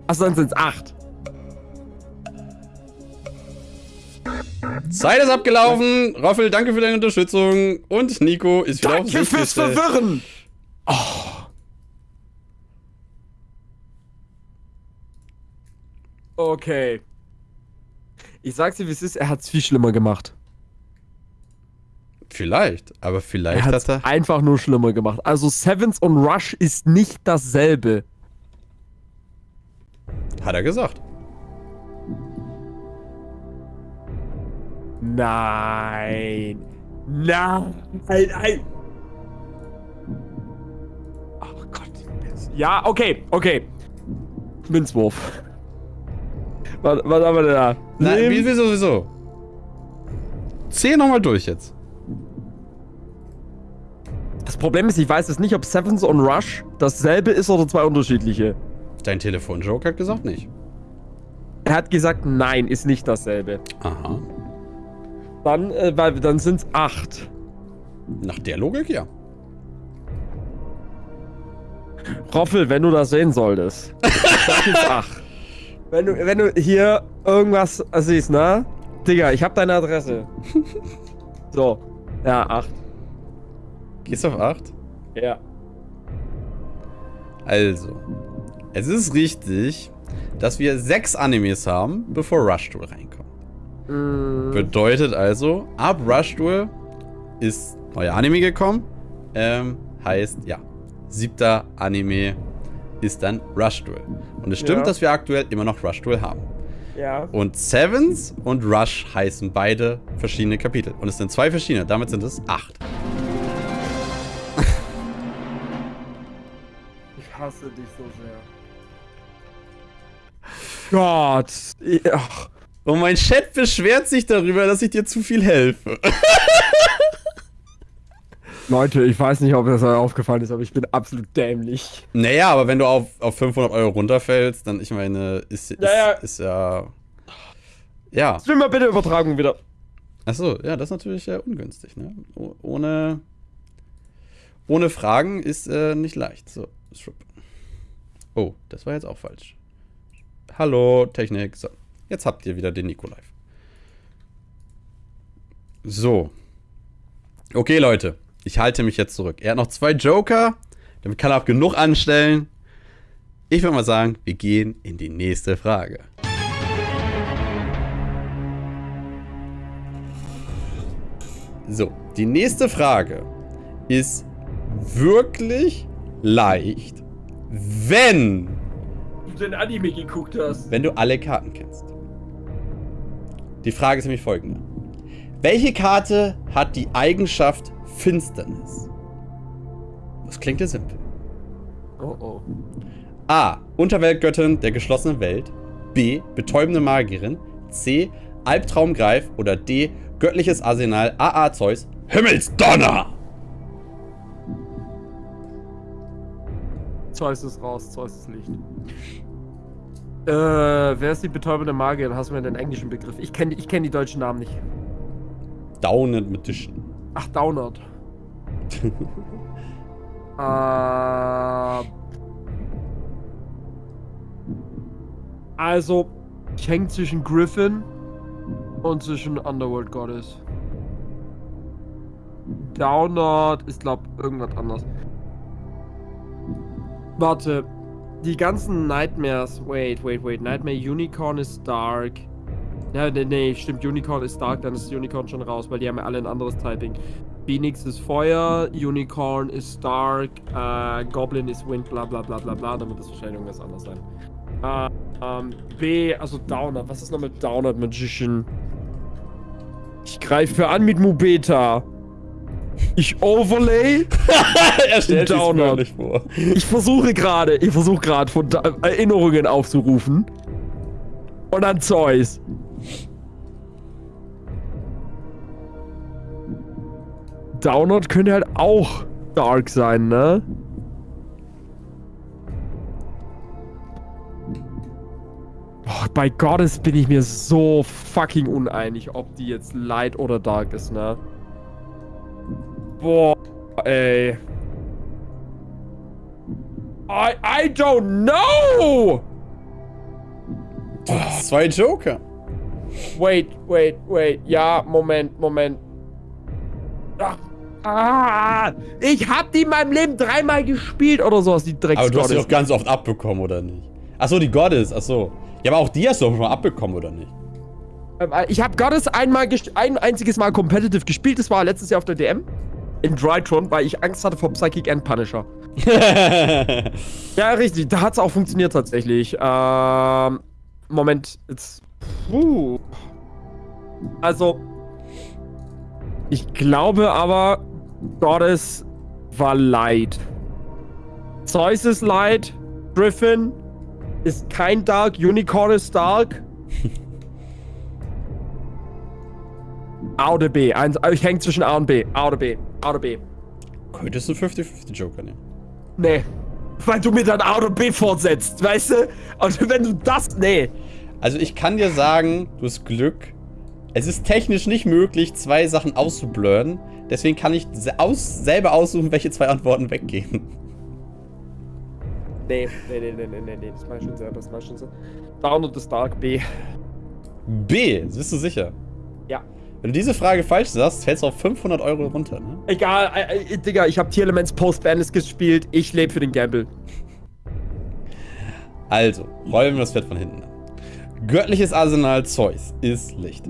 Achso, dann sind's acht. Zeit ist abgelaufen. Roffel, danke für deine Unterstützung. Und Nico ist wieder auf Danke fürs. Verwirren! Oh. Okay. Ich sag's dir, wie es ist, er hat's viel schlimmer gemacht. Vielleicht, aber Er vielleicht hat's hat er. einfach nur schlimmer gemacht. Also Sevens und Rush ist nicht dasselbe. Hat er gesagt. Nein. Nein. Nein. Ach Gott. Ja, okay, okay. Münzwurf. Was, was haben wir denn da? Nein, wieso, wieso? Zähl nochmal durch jetzt. Das Problem ist, ich weiß jetzt nicht, ob Sevens und Rush dasselbe ist oder zwei unterschiedliche. Dein Telefonjoke hat gesagt nicht. Er hat gesagt, nein, ist nicht dasselbe. Aha. Dann, äh, weil, dann sind's acht. Nach der Logik ja. Roffel, wenn du das sehen solltest. <laughs> Das ist acht. Wenn du, wenn du hier irgendwas siehst, ne? Digga, ich hab deine Adresse. <laughs> So. Ja, acht. Gehst du auf 8? Ja. Also. Es ist richtig, dass wir sechs Animes haben, bevor Rush Duel reinkommt. Mm, Bedeutet also, ab Rush Duel ist neuer Anime gekommen. Ähm, heißt, ja, siebter Anime ist dann Rush Duel. Und es stimmt, Ja. dass wir aktuell immer noch Rush Duel haben. ja. Und Sevens und Rush heißen beide verschiedene Kapitel. Und es sind zwei verschiedene, damit sind es acht. <laughs> Ich hasse dich so sehr. Gott. Ach. Und mein Chat beschwert sich darüber, dass ich dir zu viel helfe. <laughs> Leute, ich weiß nicht, ob das euch aufgefallen ist, aber ich bin absolut dämlich. Naja, aber wenn du auf, auf 500 Euro runterfällst, dann, ich meine, ist, ist, Ja, ja. ist ja. Ja. Stream mal bitte Übertragung wieder. Achso, ja, das ist natürlich äh, ungünstig, ne? O ohne. Ohne Fragen ist äh, nicht leicht. So. Oh, das war jetzt auch falsch. Hallo, Technik. So, jetzt habt ihr wieder den Nico live. So. Okay, Leute. Ich halte mich jetzt zurück. Er hat noch zwei Joker. Damit kann er auch genug anstellen. Ich würde mal sagen, wir gehen in die nächste Frage. So, die nächste Frage ist wirklich leicht, wenn, Du den Anime geguckt hast. wenn du alle Karten kennst. Die Frage ist nämlich folgende. Welche Karte hat die Eigenschaft Finsternis? Das klingt ja simpel. Oh oh. A. Unterweltgöttin der geschlossenen Welt. B. Betäubende Magierin. C. Albtraumgreif. Oder D. Göttliches Arsenal. AA Zeus. Himmelsdonner! Zeus ist raus, Zeus ist Licht. Äh, wer ist die betäubende Magier? Hast du mir den englischen Begriff? Ich kenne ich kenn die deutschen Namen nicht. Downed Magician. Ach, Downard. <laughs> äh, also, ich hänge zwischen Griffin und zwischen Underworld Goddess. Downard ist, glaub, irgendwas anderes. Warte. Die ganzen Nightmares. Wait, wait, wait. Nightmare Unicorn ist Dark. Ja, nee, nee, stimmt. Unicorn ist Dark, dann ist Unicorn schon raus, weil die haben ja alle ein anderes Typing. Phoenix ist Feuer, Unicorn ist Dark, äh, Goblin ist Wind, bla bla bla bla bla, dann wird das wahrscheinlich irgendwas anderes sein. Äh, ähm, B, also Downard. Was ist noch mit Downard Magician? Ich greife an mit Mubeta. Ich overlay. <laughs> er stellt Download. wirklich vor. Ich versuche gerade, ich versuche gerade von da Erinnerungen aufzurufen. Und dann Zeus. Download könnte halt auch dark sein, ne? Boah, bei Gottes bin ich mir so fucking uneinig, ob die jetzt light oder dark ist, ne? Boah, ey. I, I don't know! Zwei Joker. Wait, wait, wait. Ja, Moment, Moment. Ach, ah, ich hab die in meinem Leben dreimal gespielt oder sowas, die Drecks Aber du hast sie Goddess. doch ganz oft abbekommen, oder nicht? Achso, die Goddess, achso. Ja, aber auch die hast du doch schon mal abbekommen, oder nicht? Ähm, äh, Ich habe Goddess einmal ein einziges Mal competitive gespielt. Das war letztes Jahr auf der DM. In Drytron, weil ich Angst hatte vor Psychic and Punisher. <laughs> Ja, richtig. Da hat's auch funktioniert tatsächlich. Ähm, Moment. Jetzt. Puh. Also. Ich glaube aber, Goddess war Light. Zeus ist Light. Griffin ist kein Dark. Unicorn ist Dark. <laughs> A oder B? Eins, ich hänge zwischen A und B. A oder B? A oder B? Könntest du 50-50 Joker nehmen? Nee. Weil du mir dann A oder B fortsetzt, weißt du? Und wenn du das. Nee. Also ich kann dir sagen, du hast Glück. Es ist technisch nicht möglich, zwei Sachen auszublurren. Deswegen kann ich aus, selber aussuchen, welche zwei Antworten weggehen. Nee, nee, nee, nee, nee, nee. Das mach ich schon selber, das mach ich schon so. Down und das Dark B. B, bist du sicher? Ja. Wenn du diese Frage falsch sagst, fällst du auf 500 Euro runter, ne? Egal, äh, äh, Digga, ich hab Tier Elements Post-Bandless gespielt. Ich lebe für den Gamble. Also, rollen wir das Pferd von hinten an. Göttliches Arsenal Zeus ist Licht.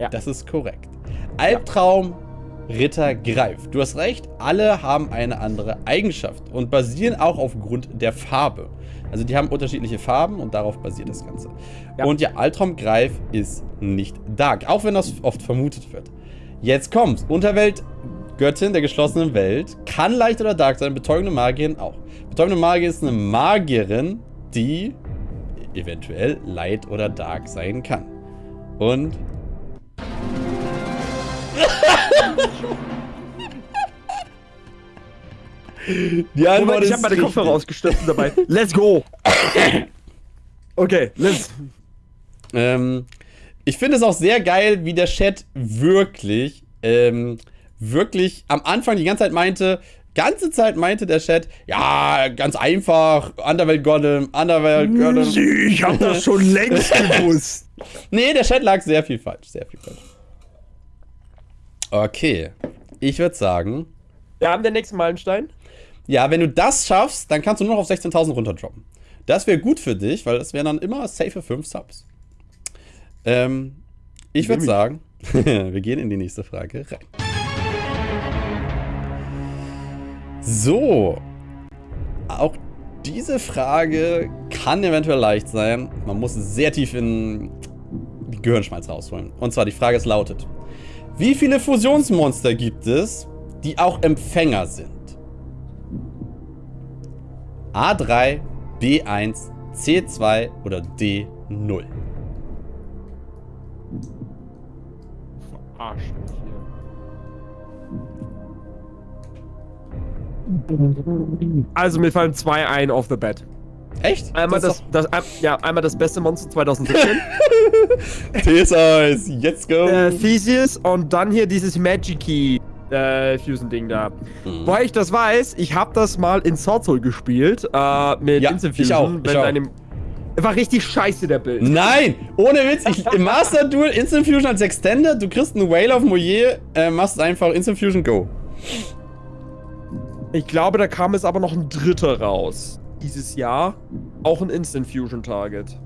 Ja. Das ist korrekt. Albtraum Ritter Greif. Du hast recht, alle haben eine andere Eigenschaft und basieren auch aufgrund der Farbe. Also die haben unterschiedliche Farben und darauf basiert das Ganze. Ja. Und ja, Albtraum Greif ist nicht Dark, auch wenn das oft vermutet wird. Jetzt kommt's. Unterwelt Göttin der geschlossenen Welt kann leicht oder dark sein, betäubende Magierin auch. Betäubende Magie ist eine Magierin, die eventuell light oder dark sein kann. Und die Antwort Moment, ich ist hab meine. Kopfhörer ausgestöpselt dabei. Let's go! Okay, let's. Ähm, ich finde es auch sehr geil, wie der Chat wirklich, ähm, wirklich am Anfang die ganze Zeit meinte, ganze Zeit meinte der Chat, ja, ganz einfach, Underwelt Golem, Underwelt Golem. Ich hab das schon längst gewusst. Nee, der Chat lag sehr viel falsch, sehr viel falsch. Okay, ich würde sagen, Wir haben den nächsten Meilenstein. ja, wenn du das schaffst, dann kannst du nur noch auf 16.000 runterdroppen. Das wäre gut für dich, weil das wären dann immer safe 5 Subs. Ähm, ich würde sagen, <laughs> wir gehen in die nächste Frage rein. So. Auch diese Frage kann eventuell leicht sein. Man muss sehr tief in Gehirnschmalz rausholen. Und zwar die Frage ist lautet: Wie viele Fusionsmonster gibt es, die auch Empfänger sind? A3, B1, C2 oder D0? Arsch hier. Also mir fallen zwei ein off the bat. Echt? Einmal das, ist das, ein- ja, einmal das beste Monster 2017, doch- Theseus, jetzt go! äh, Theseus und dann hier dieses Magic-Key äh, Fusion-Ding da. Mhm. Woher ich das weiß, ich habe das mal in Sword Soul gespielt, äh, mit Ja, Instant ich Fusion. auch, ich auch. einem war richtig scheiße, der Bild. Nein! Ohne Witz, ich, im Master Duel Instant Fusion als Extended, du kriegst einen Whale of Moyer, äh, machst einfach Instant Fusion Go. Ich glaube, da kam es aber noch ein dritter raus. Dieses Jahr. Auch ein Instant Fusion Target.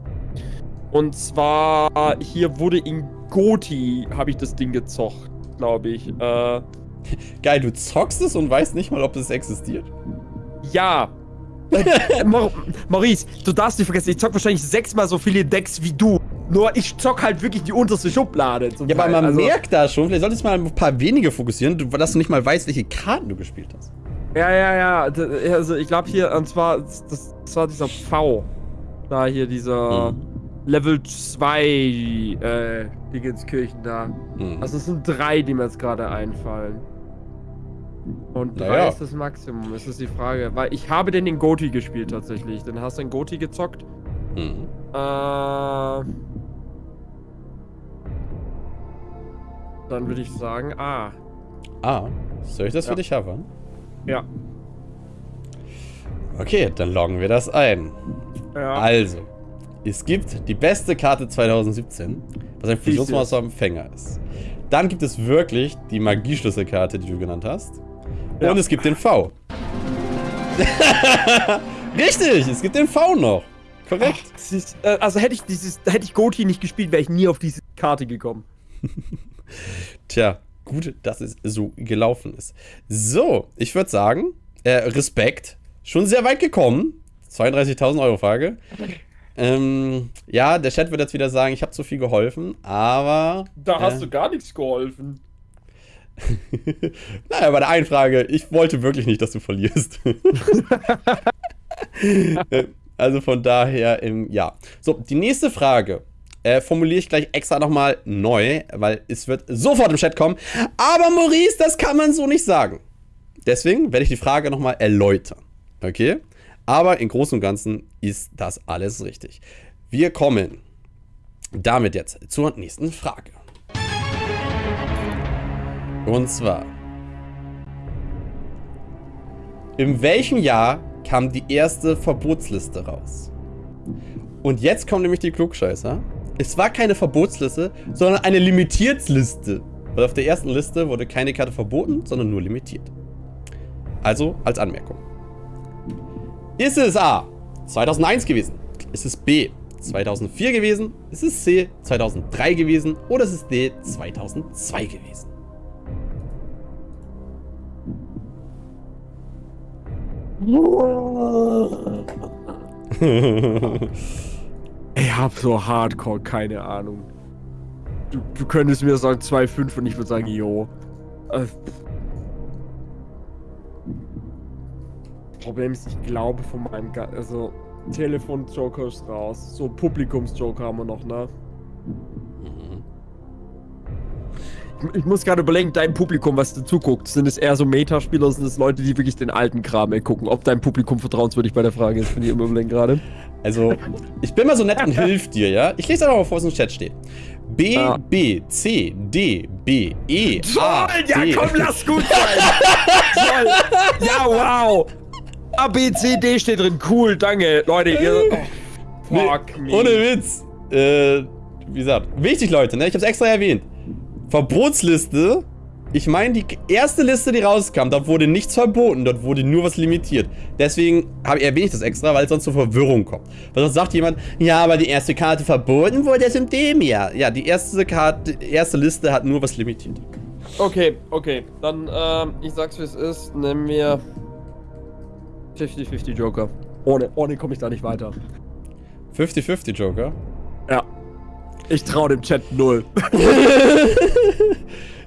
Und zwar, hier wurde in Goti, habe ich das Ding gezocht, glaube ich. Äh, <laughs> Geil, du zockst es und weißt nicht mal, ob es existiert. ja. <laughs> Mau- Maurice, du darfst nicht vergessen, ich zock wahrscheinlich sechsmal so viele Decks wie du. Nur ich zock halt wirklich die unterste Schublade. Ja, aber Teil. man also, merkt da schon, vielleicht solltest du mal ein paar wenige fokussieren, dass du nicht mal weißt, welche Karten du gespielt hast. Ja, ja, ja. Also ich glaube hier, und zwar, das, das war dieser V. Da hier dieser Mhm. Level 2 äh, Dingenskirchen da. Mhm. Also es sind drei, die mir jetzt gerade einfallen. Und drei Naja. ist das Maximum, ist das die Frage. Weil ich habe den in Goti gespielt tatsächlich. Dann hast du den Goti gezockt. Mhm. Äh, dann würde ich sagen, ah. Ah, soll ich das für Ja. dich haben? Ja. Okay, dann loggen wir das ein. Ja. Also, es gibt die beste Karte 2017, was ein Fusionsmonster-Empfänger ist. Dann gibt es wirklich die Magieschlüsselkarte, die du genannt hast. Ja. Und es gibt den V. <laughs> Richtig, es gibt den V noch. Korrekt. Das ist, äh, also hätte ich dieses, hätte ich Goti nicht gespielt, wäre ich nie auf diese Karte gekommen. <laughs> Tja, gut, dass es so gelaufen ist. So, ich würde sagen, äh, Respekt. Schon sehr weit gekommen. 32.000 Euro Frage. Ähm, ja, der Chat wird jetzt wieder sagen, ich habe zu viel geholfen, aber. Da hast äh, du gar nichts geholfen. <laughs> naja, bei der einen Frage, ich wollte wirklich nicht, dass du verlierst. <laughs> <laughs> Äh, also von daher, ähm, ja. So, die nächste Frage äh, formuliere ich gleich extra nochmal neu, weil es wird sofort im Chat kommen. Aber Maurice, das kann man so nicht sagen. Deswegen werde ich die Frage nochmal erläutern. Okay? Aber im Großen und Ganzen ist das alles richtig. Wir kommen damit jetzt zur nächsten Frage. Und zwar. In welchem Jahr kam die erste Verbotsliste raus? Und jetzt kommen nämlich die Klugscheißer. Es war keine Verbotsliste, sondern eine Limitiertsliste. Weil auf der ersten Liste wurde keine Karte verboten, sondern nur limitiert. Also als Anmerkung. Ist es A. 2001 gewesen? Ist es B. 2004 gewesen? Ist es C. 2003 gewesen? Oder ist es D. 2002 gewesen? <laughs> <laughs> Ich hab so hardcore keine Ahnung. Du, du könntest mir sagen 2,5 und ich würde sagen, jo. Äh, Problem ist, ich glaube von meinem, Ga also Telefon-Joker ist raus. So Publikums-Joker haben wir noch, ne? Ich, ich muss gerade überlegen, dein Publikum, was dir zuguckt, sind es eher so Metaspieler, sind es Leute, die wirklich den alten Kram ey, gucken? Ob dein Publikum vertrauenswürdig bei der Frage ist, finde ich immer überlegen gerade. Also, ich bin mal so nett und <laughs> hilf dir, ja? Ich lese einfach mal vor, was im Chat steht. B, Ja. B, C, D, B, E, A, Toll, ja D. komm, lass gut sein. <laughs> Toll. Ja, wow. A, B, C, D steht drin. Cool, danke. Leute, ihr... Oh, fuck Nee, me. Ohne Witz. Äh, wie gesagt, wichtig, Leute, ne? Ich hab's extra erwähnt. Verbotsliste. Ich meine, die erste Liste, die rauskam, dort wurde nichts verboten, dort wurde nur was limitiert. Deswegen habe ich erwähnt das extra, weil es sonst zur Verwirrung kommt. Weil sonst sagt jemand, ja, aber die erste Karte verboten wurde es in dem Jahr. Ja, die erste Karte, die erste Liste hat nur was limitiert. Okay, okay. Dann, ähm, ich sag's wie es ist. Nehmen wir 50-50 Joker. Ohne, ohne komme ich da nicht weiter. 50-50 Joker. Ja. Ich traue dem Chat null. <laughs>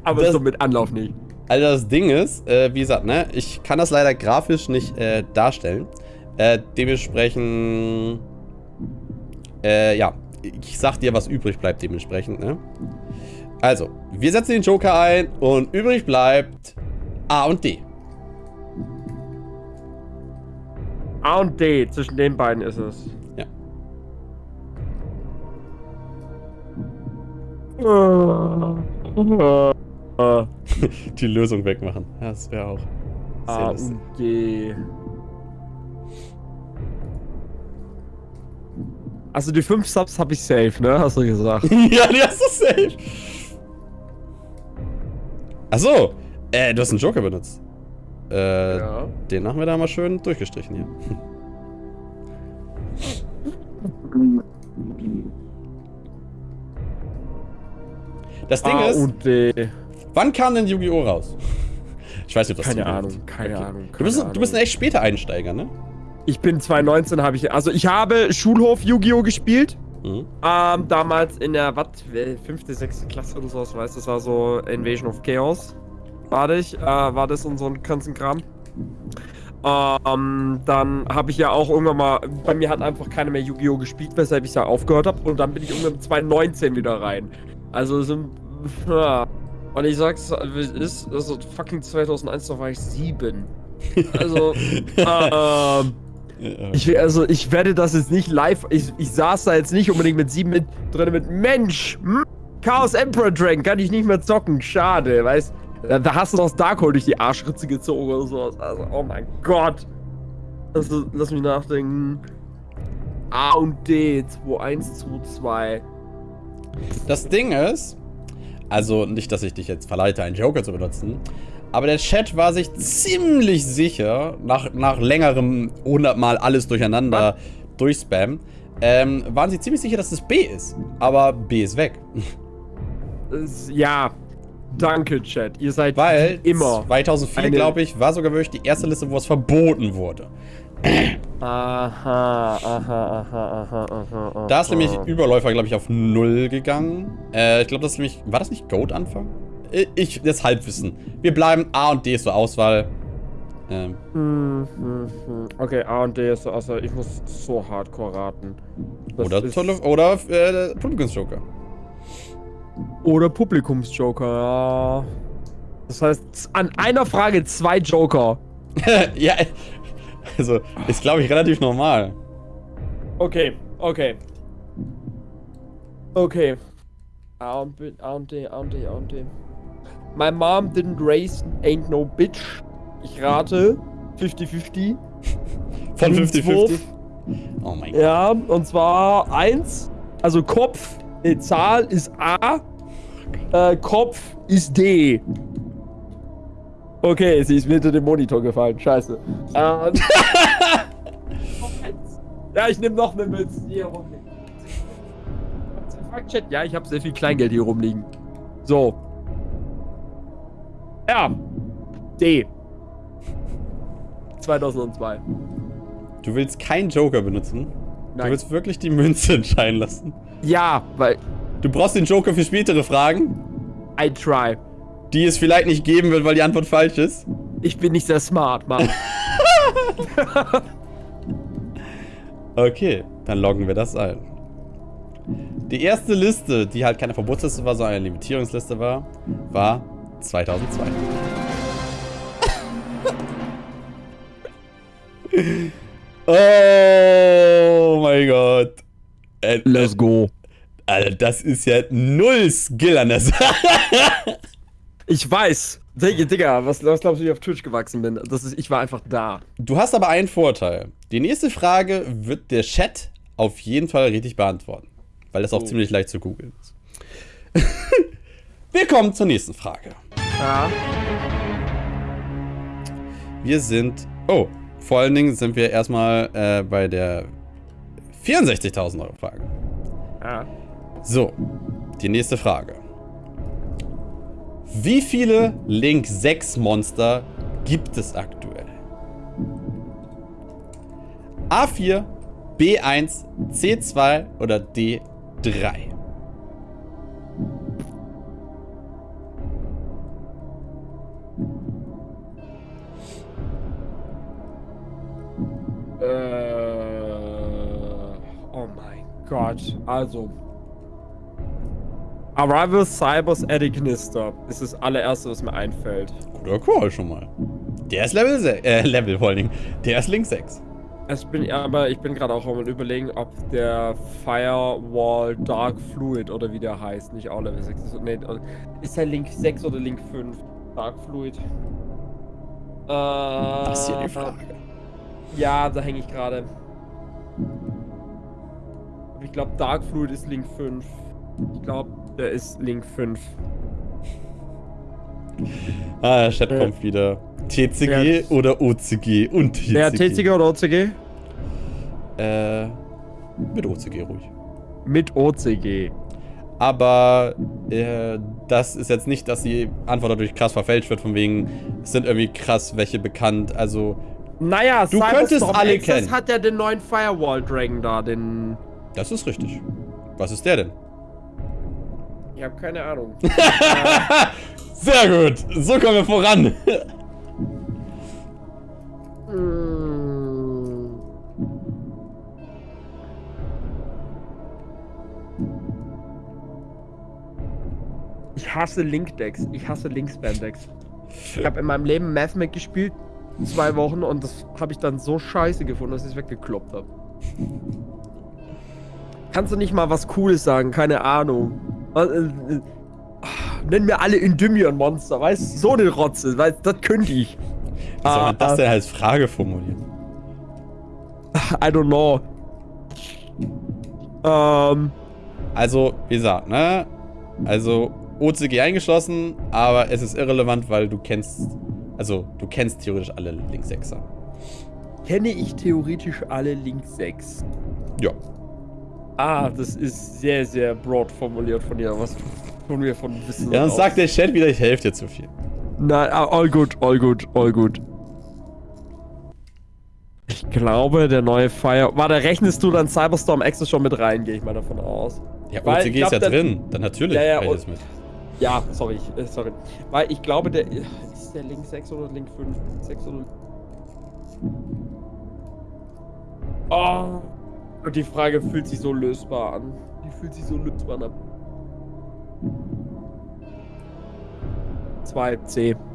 Aber Das- so mit Anlauf nicht. Also das Ding ist, äh, wie gesagt, ne, ich kann das leider grafisch nicht äh, darstellen. Äh, dementsprechend, äh, ja, ich sag dir, was übrig bleibt dementsprechend, ne. Also, wir setzen den Joker ein und übrig bleibt A und D. A und D, zwischen den beiden ist es. Ja. <laughs> Die Lösung wegmachen. Das wäre auch sehr A lustig. und D. Also die 5 Subs habe ich safe, ne? Hast du gesagt. <laughs> ja, die hast du safe. Achso, äh, du hast einen Joker benutzt. Äh, ja. den haben wir da mal schön durchgestrichen hier. <laughs> Das Ding A ist, und D. wann kam denn Yu-Gi-Oh! raus? Ich weiß nicht, ob das Keine. Ahnung, keine Ahnung. Du bist, keine du bist ein Ahnung. echt später Einsteiger, ne? Ich bin 2019, habe ich. Also ich habe Schulhof Yu-Gi-Oh! gespielt. Mhm. Ähm, damals in der, was, fünfte, sechste Klasse oder sowas, weißt du, das war so Invasion of Chaos. War ich, äh, war das und so ein ganzen Kram. Ähm, dann habe ich ja auch irgendwann mal, bei mir hat einfach keiner mehr Yu-Gi-Oh! gespielt, weshalb ich da aufgehört habe. Und dann bin ich irgendwann 2019 wieder rein. Also sind, ja. Und ich sag's, wie es ist, also fucking 2001, da war ich sieben. Also, <laughs> ähm, ich, also ich werde das jetzt nicht live, ich, ich saß da jetzt nicht unbedingt mit sieben mit, drin mit, Mensch, hm, Chaos Emperor Dragon, kann ich nicht mehr zocken, schade, weißt da, da hast du das Darkhold durch die Arschritze gezogen oder sowas. Also, oh mein Gott. Also, lass mich nachdenken. A und D, 2122. Das Ding ist, also nicht, dass ich dich jetzt verleite, einen Joker zu benutzen, aber der Chat war sich ziemlich sicher, nach, nach längerem 100 Mal alles durcheinander Was? durchspam, ähm, waren sie ziemlich sicher, dass es B ist. Aber B ist weg. Ja, Danke, Chat. Ihr seid Weil immer 2004, glaube ich, war sogar wirklich die erste Liste, wo es verboten wurde. Aha, aha, aha, aha, aha. Da ist nämlich Überläufer, glaube ich, auf 0 gegangen. Äh, ich glaube, das ist nämlich... War das nicht Goat Anfang? Ich, das Halbwissen. Wir bleiben A und D ist zur Auswahl. Ähm. Hm, hm, hm. Okay, A und D ist so Auswahl. Ich muss so hardcore raten. Das oder tolle, oder äh, Publikumsjoker. Oder Publikumsjoker, ja. Das heißt, an einer Frage zwei Joker. <laughs> ja, also, ist glaube ich relativ normal. Okay, okay. Okay. A und B, A und D, A und D, A und D. My mom didn't raise ain't no bitch. Ich rate 50-50. Von 50-50? Oh mein Gott. Ja, und zwar 1, also Kopf, die Zahl ist A, äh, Kopf ist D. Okay, sie ist mir hinter dem Monitor gefallen. Scheiße. Ähm, <laughs> ja, ich nehme noch eine mit. Hier rumliegen. Ja, ich habe sehr viel Kleingeld hier rumliegen. So. Ja. D. 2002. Du willst keinen Joker benutzen? Nein. Du willst wirklich die Münze entscheiden lassen? Ja, weil Du brauchst den Joker für spätere Fragen. I try. Die es vielleicht nicht geben wird, weil die Antwort falsch ist. Ich bin nicht sehr smart, Mann. <laughs> okay, dann loggen wir das ein. Die erste Liste, die halt keine Verbotsliste war, sondern eine Limitierungsliste war, war 2002. <laughs> oh mein Gott. Let's go. Alter, das ist ja null Skill an der Sache. <laughs> Ich weiß. Digga, was, was glaubst du, wie ich auf Twitch gewachsen bin? Das ist, ich war einfach da. Du hast aber einen Vorteil. Die nächste Frage wird der Chat auf jeden Fall richtig beantworten. Weil das auch oh. ziemlich leicht zu googeln ist. <laughs> Wir kommen zur nächsten Frage. Ja. Wir sind... Oh, vor allen Dingen sind wir erstmal äh, bei der 64.000 Euro Frage. Ja. So, die nächste Frage. Wie viele Link 6 Monster gibt es aktuell? A4, B1, C2 oder D3? Äh, oh mein Gott, also Arrival Cybers Edignister ist das allererste, was mir einfällt. Guter Call schon mal. Der ist Level 6, äh, Level vor allen Dingen. Der ist Link 6. Ich bin, aber ich bin gerade auch am überlegen, ob der Firewall Dark Fluid oder wie der heißt, nicht auch Level 6 ist. Nee, ist der Link 6 oder Link 5? Dark Fluid. Äh, das ist hier die Frage. Ja, da hänge ich gerade. Ich glaube, Dark Fluid ist Link 5. Ich glaube, der ist Link 5. Ah, der Chat äh, kommt wieder. TCG ja. oder OCG und TCG. Ja, TCG oder OCG? Äh, mit OCG ruhig. Mit OCG. Aber äh, das ist jetzt nicht, dass die Antwort dadurch krass verfälscht wird, von wegen, es sind irgendwie krass welche bekannt, also... Naja, du könntest alle kennen. Das hat ja den neuen Firewall Dragon da, den... Das ist richtig. Was ist der denn? Ich habe keine Ahnung. <laughs> Sehr gut. So kommen wir voran. Ich hasse Link-Decks. Ich hasse Link-Spam-Decks. Ich habe in meinem <laughs> Leben Mathmac gespielt, zwei Wochen, und das habe ich dann so scheiße gefunden, dass ich es weggekloppt habe. Kannst du nicht mal was Cooles sagen? Keine Ahnung. Was, äh, äh, Nenn mir alle Endymion-Monster, weißt du? So eine Rotze, weißt das könnte ich. Wie soll man das Ah, denn als Frage formulieren? I don't know. Ähm, Also, wie gesagt, ne? Also, OCG eingeschlossen, aber es ist irrelevant, weil du kennst. Also, du kennst theoretisch alle Link 6er. kenne ich theoretisch alle Link 6? Ja. Ah, das ist sehr, sehr broad formuliert von dir. Was tun wir von Wissen? Ja, dann aus? sagt der Chat wieder, ich helfe dir zu viel. Nein, ah, all good, all good, all good. Ich glaube, der neue Fire. Warte, rechnest du dann Cyberstorm Access schon mit rein, gehe ich mal davon aus. Ja, Weil OCG glaub, ist ja drin. Dann natürlich Ja, ja, mit. Ja, sorry, ich, äh, sorry. Weil ich glaube, der. Ist der Link 6 oder Link 5? 6 oder. Oh. Und die Frage fühlt sich so lösbar an. Die fühlt sich so lösbar an. 2 C. <laughs>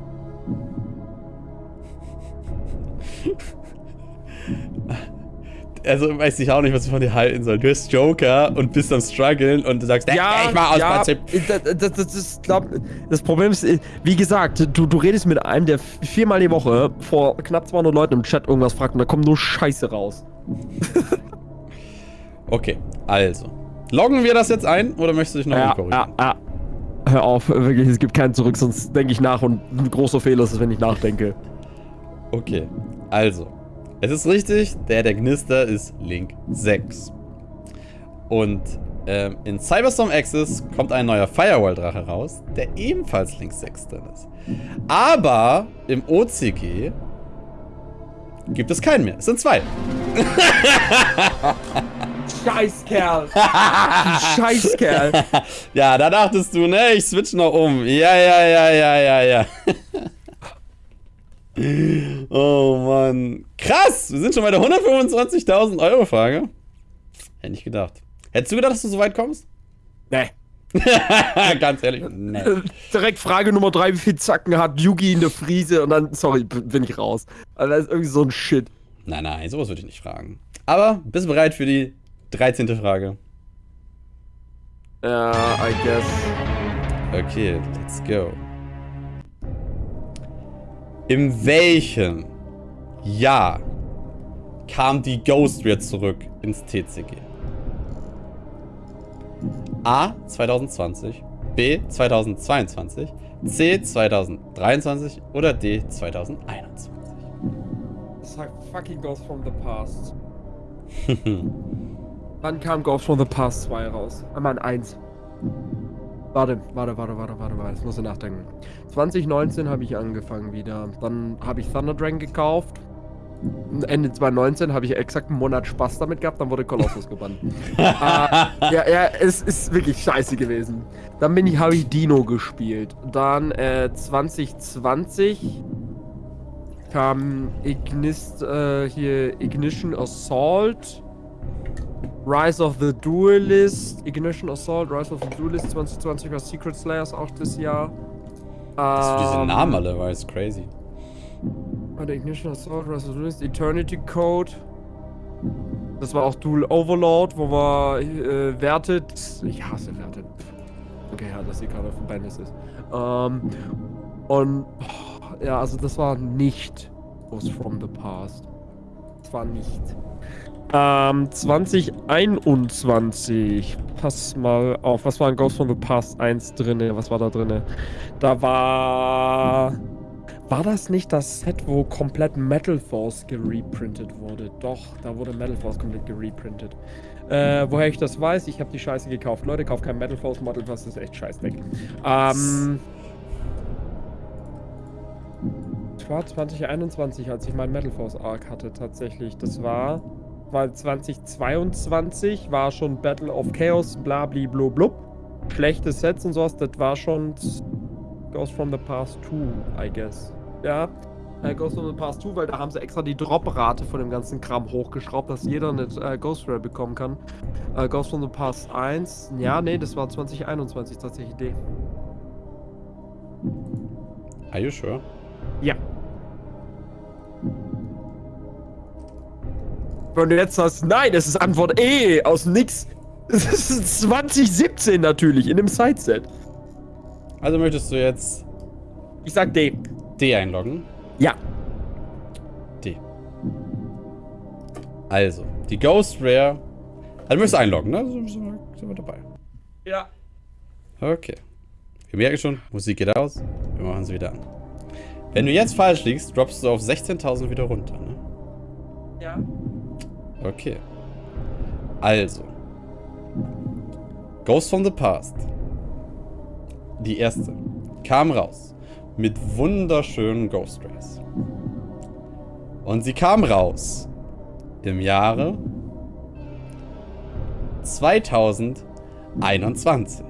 Also weiß ich auch nicht, was ich von dir halten soll. Du bist Joker und bist am struggeln und du sagst, ja, ich mal aus Prinzip. Das, das, das, ist, glaub, das Problem ist, äh, wie gesagt, du, du redest mit einem, der viermal die Woche vor knapp 200 Leuten im Chat irgendwas fragt und da kommt nur Scheiße raus. <laughs> Okay, also. Loggen wir das jetzt ein oder möchtest du dich noch Ja, korrigieren? ja, ja. Hör auf, wirklich, es gibt keinen zurück, sonst denke ich nach und ein großer Fehler ist es, wenn ich nachdenke. Okay, also. Es ist richtig, der der Gnister ist Link 6. Und ähm, in Cyberstorm Access kommt ein neuer Firewall-Drache raus, der ebenfalls Link 6 drin ist. Aber im OCG gibt es keinen mehr. Es sind zwei. <laughs> Scheißkerl! <laughs> du Scheißkerl! <laughs> Ja, da dachtest du, ne? Ich switch noch um. Ja, ja, ja, ja, ja, ja. <laughs> oh Mann. Krass! Wir sind schon bei der 125.000 Euro Frage. Hätte nicht gedacht. Hättest du gedacht, dass du so weit kommst? Nee. Ganz ehrlich, nee. Äh, Direkt Frage Nummer 3, wie viel Zacken hat Yugi in der Friese? Und dann, sorry, bin ich raus. Also das ist irgendwie so ein Shit. Nein, nein, sowas würde ich nicht fragen. Aber bist du bereit für die 13. Frage? Ja, I guess. Okay, let's go. In welchem Jahr kam die Ghost wieder zurück ins TCG? A 2020, B 2022, C 2023 oder D 2021? Sag fucking Ghost from the Past. <laughs> Wann kam Ghost from the Past 2 raus? Ah, Mann, 1. Warte, warte, warte, warte, warte, warte. Jetzt muss ich nachdenken. 2019 habe ich angefangen wieder. Dann habe ich Thunder Dragon gekauft. Ende 2019 habe ich exakt einen Monat Spaß damit gehabt, dann wurde Colossus gebannt. <laughs> äh, ja, ja, es ist wirklich scheiße gewesen. Dann bin ich Harry Dino gespielt. Dann äh, 2020 kam Ignist, äh, hier Ignition Assault, Rise of the Duelist, Ignition Assault, Rise of the Duelist 2020 war Secret Slayers auch das Jahr. Du diese Ähm, Namen alle, war es crazy. Warte, Ignition Assault, Rise of the Duelist, Eternity Code. Das war auch Duel Overlord, wo man äh, wertet. Ich hasse wertet. Okay, ja, dass die gerade auf Bandits ist. Ähm, und oh, ja, also das war nicht Ghost from the Past. Das war nicht. Ähm, 2021. Pass mal auf, was war in Ghost from the Past 1 drinne? Was war da drinne? Da war. War das nicht das Set, wo komplett Metal Force gereprintet wurde? Doch, da wurde Metal Force komplett gereprintet. Äh, woher ich das weiß, ich habe die Scheiße gekauft. Leute, kauft kein Metal Force Model, das ist echt scheiß weg. Ähm. Es war 2021, als ich meinen Metal Force Arc hatte, tatsächlich. Das war weil 2022 war schon Battle of Chaos, blabli blub. Schlechte Sets und sowas, das war schon Ghost from the Past 2, I guess. Ja, äh, Ghost from the Past 2, weil da haben sie extra die Drop-Rate von dem ganzen Kram hochgeschraubt, dass jeder eine äh, Ghost Rare bekommen kann. Äh, Ghost from the Past 1, ja, nee, das war 2021 tatsächlich Idee. Are you sure? Ja. Wenn du jetzt sagst, nein, das ist Antwort E, aus nix. Das ist 2017 natürlich, in dem Sideset. Also möchtest du jetzt Ich sag D. D einloggen? Ja. D. Also, die Ghost Rare. Also, du möchtest einloggen, ne? So Sind wir, sind wir dabei. Ja. Okay. Wir merken schon, Musik geht aus. Wir machen sie wieder an. Wenn du jetzt falsch liegst, droppst du auf 16.000 wieder runter, ne? Ja. Okay. Also. Ghost from the Past. Die erste. Kam raus. Mit wunderschönen Ghost Rays. Und sie kam raus. Im Jahre 2021.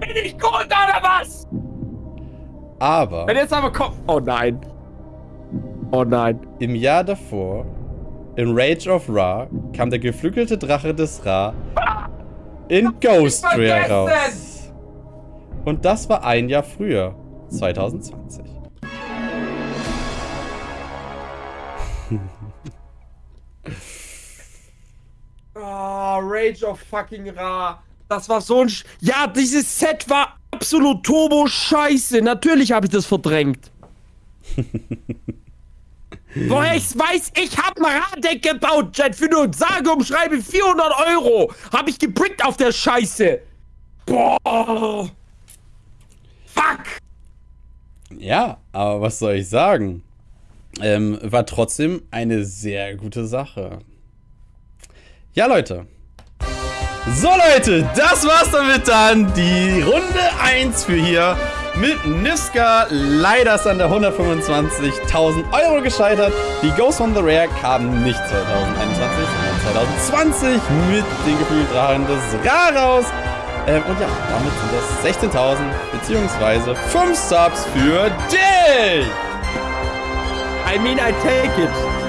Bin ich gut oder was? Aber Wenn jetzt aber kommt. Oh nein. Oh nein. im Jahr davor, in Rage of Ra, kam der geflügelte Drache des Ra in Ghost Rare raus. Und das war ein Jahr früher, 2020. Oh, <laughs> Rage of fucking Ra. Das war so ein. Sch ja, dieses Set war absolut turbo scheiße. Natürlich habe ich das verdrängt. <laughs> Woher ich weiß, ich habe ein Raddeck gebaut, Jet, für nur sage und schreibe 400 Euro. Habe ich gebrickt auf der Scheiße. Boah. Fuck. Ja, aber was soll ich sagen? Ähm, war trotzdem eine sehr gute Sache. Ja, Leute. So, Leute, das war's damit dann. Die Runde 1 für hier mit Niska. Leider ist an der 125.000 Euro gescheitert. Die Ghost on the Rare kam nicht 2021, sondern 2020 mit den Gefühldrachen des Ra raus. Ähm, und ja, damit sind das 16.000 beziehungsweise 5 Subs für dich. I mean, I take it.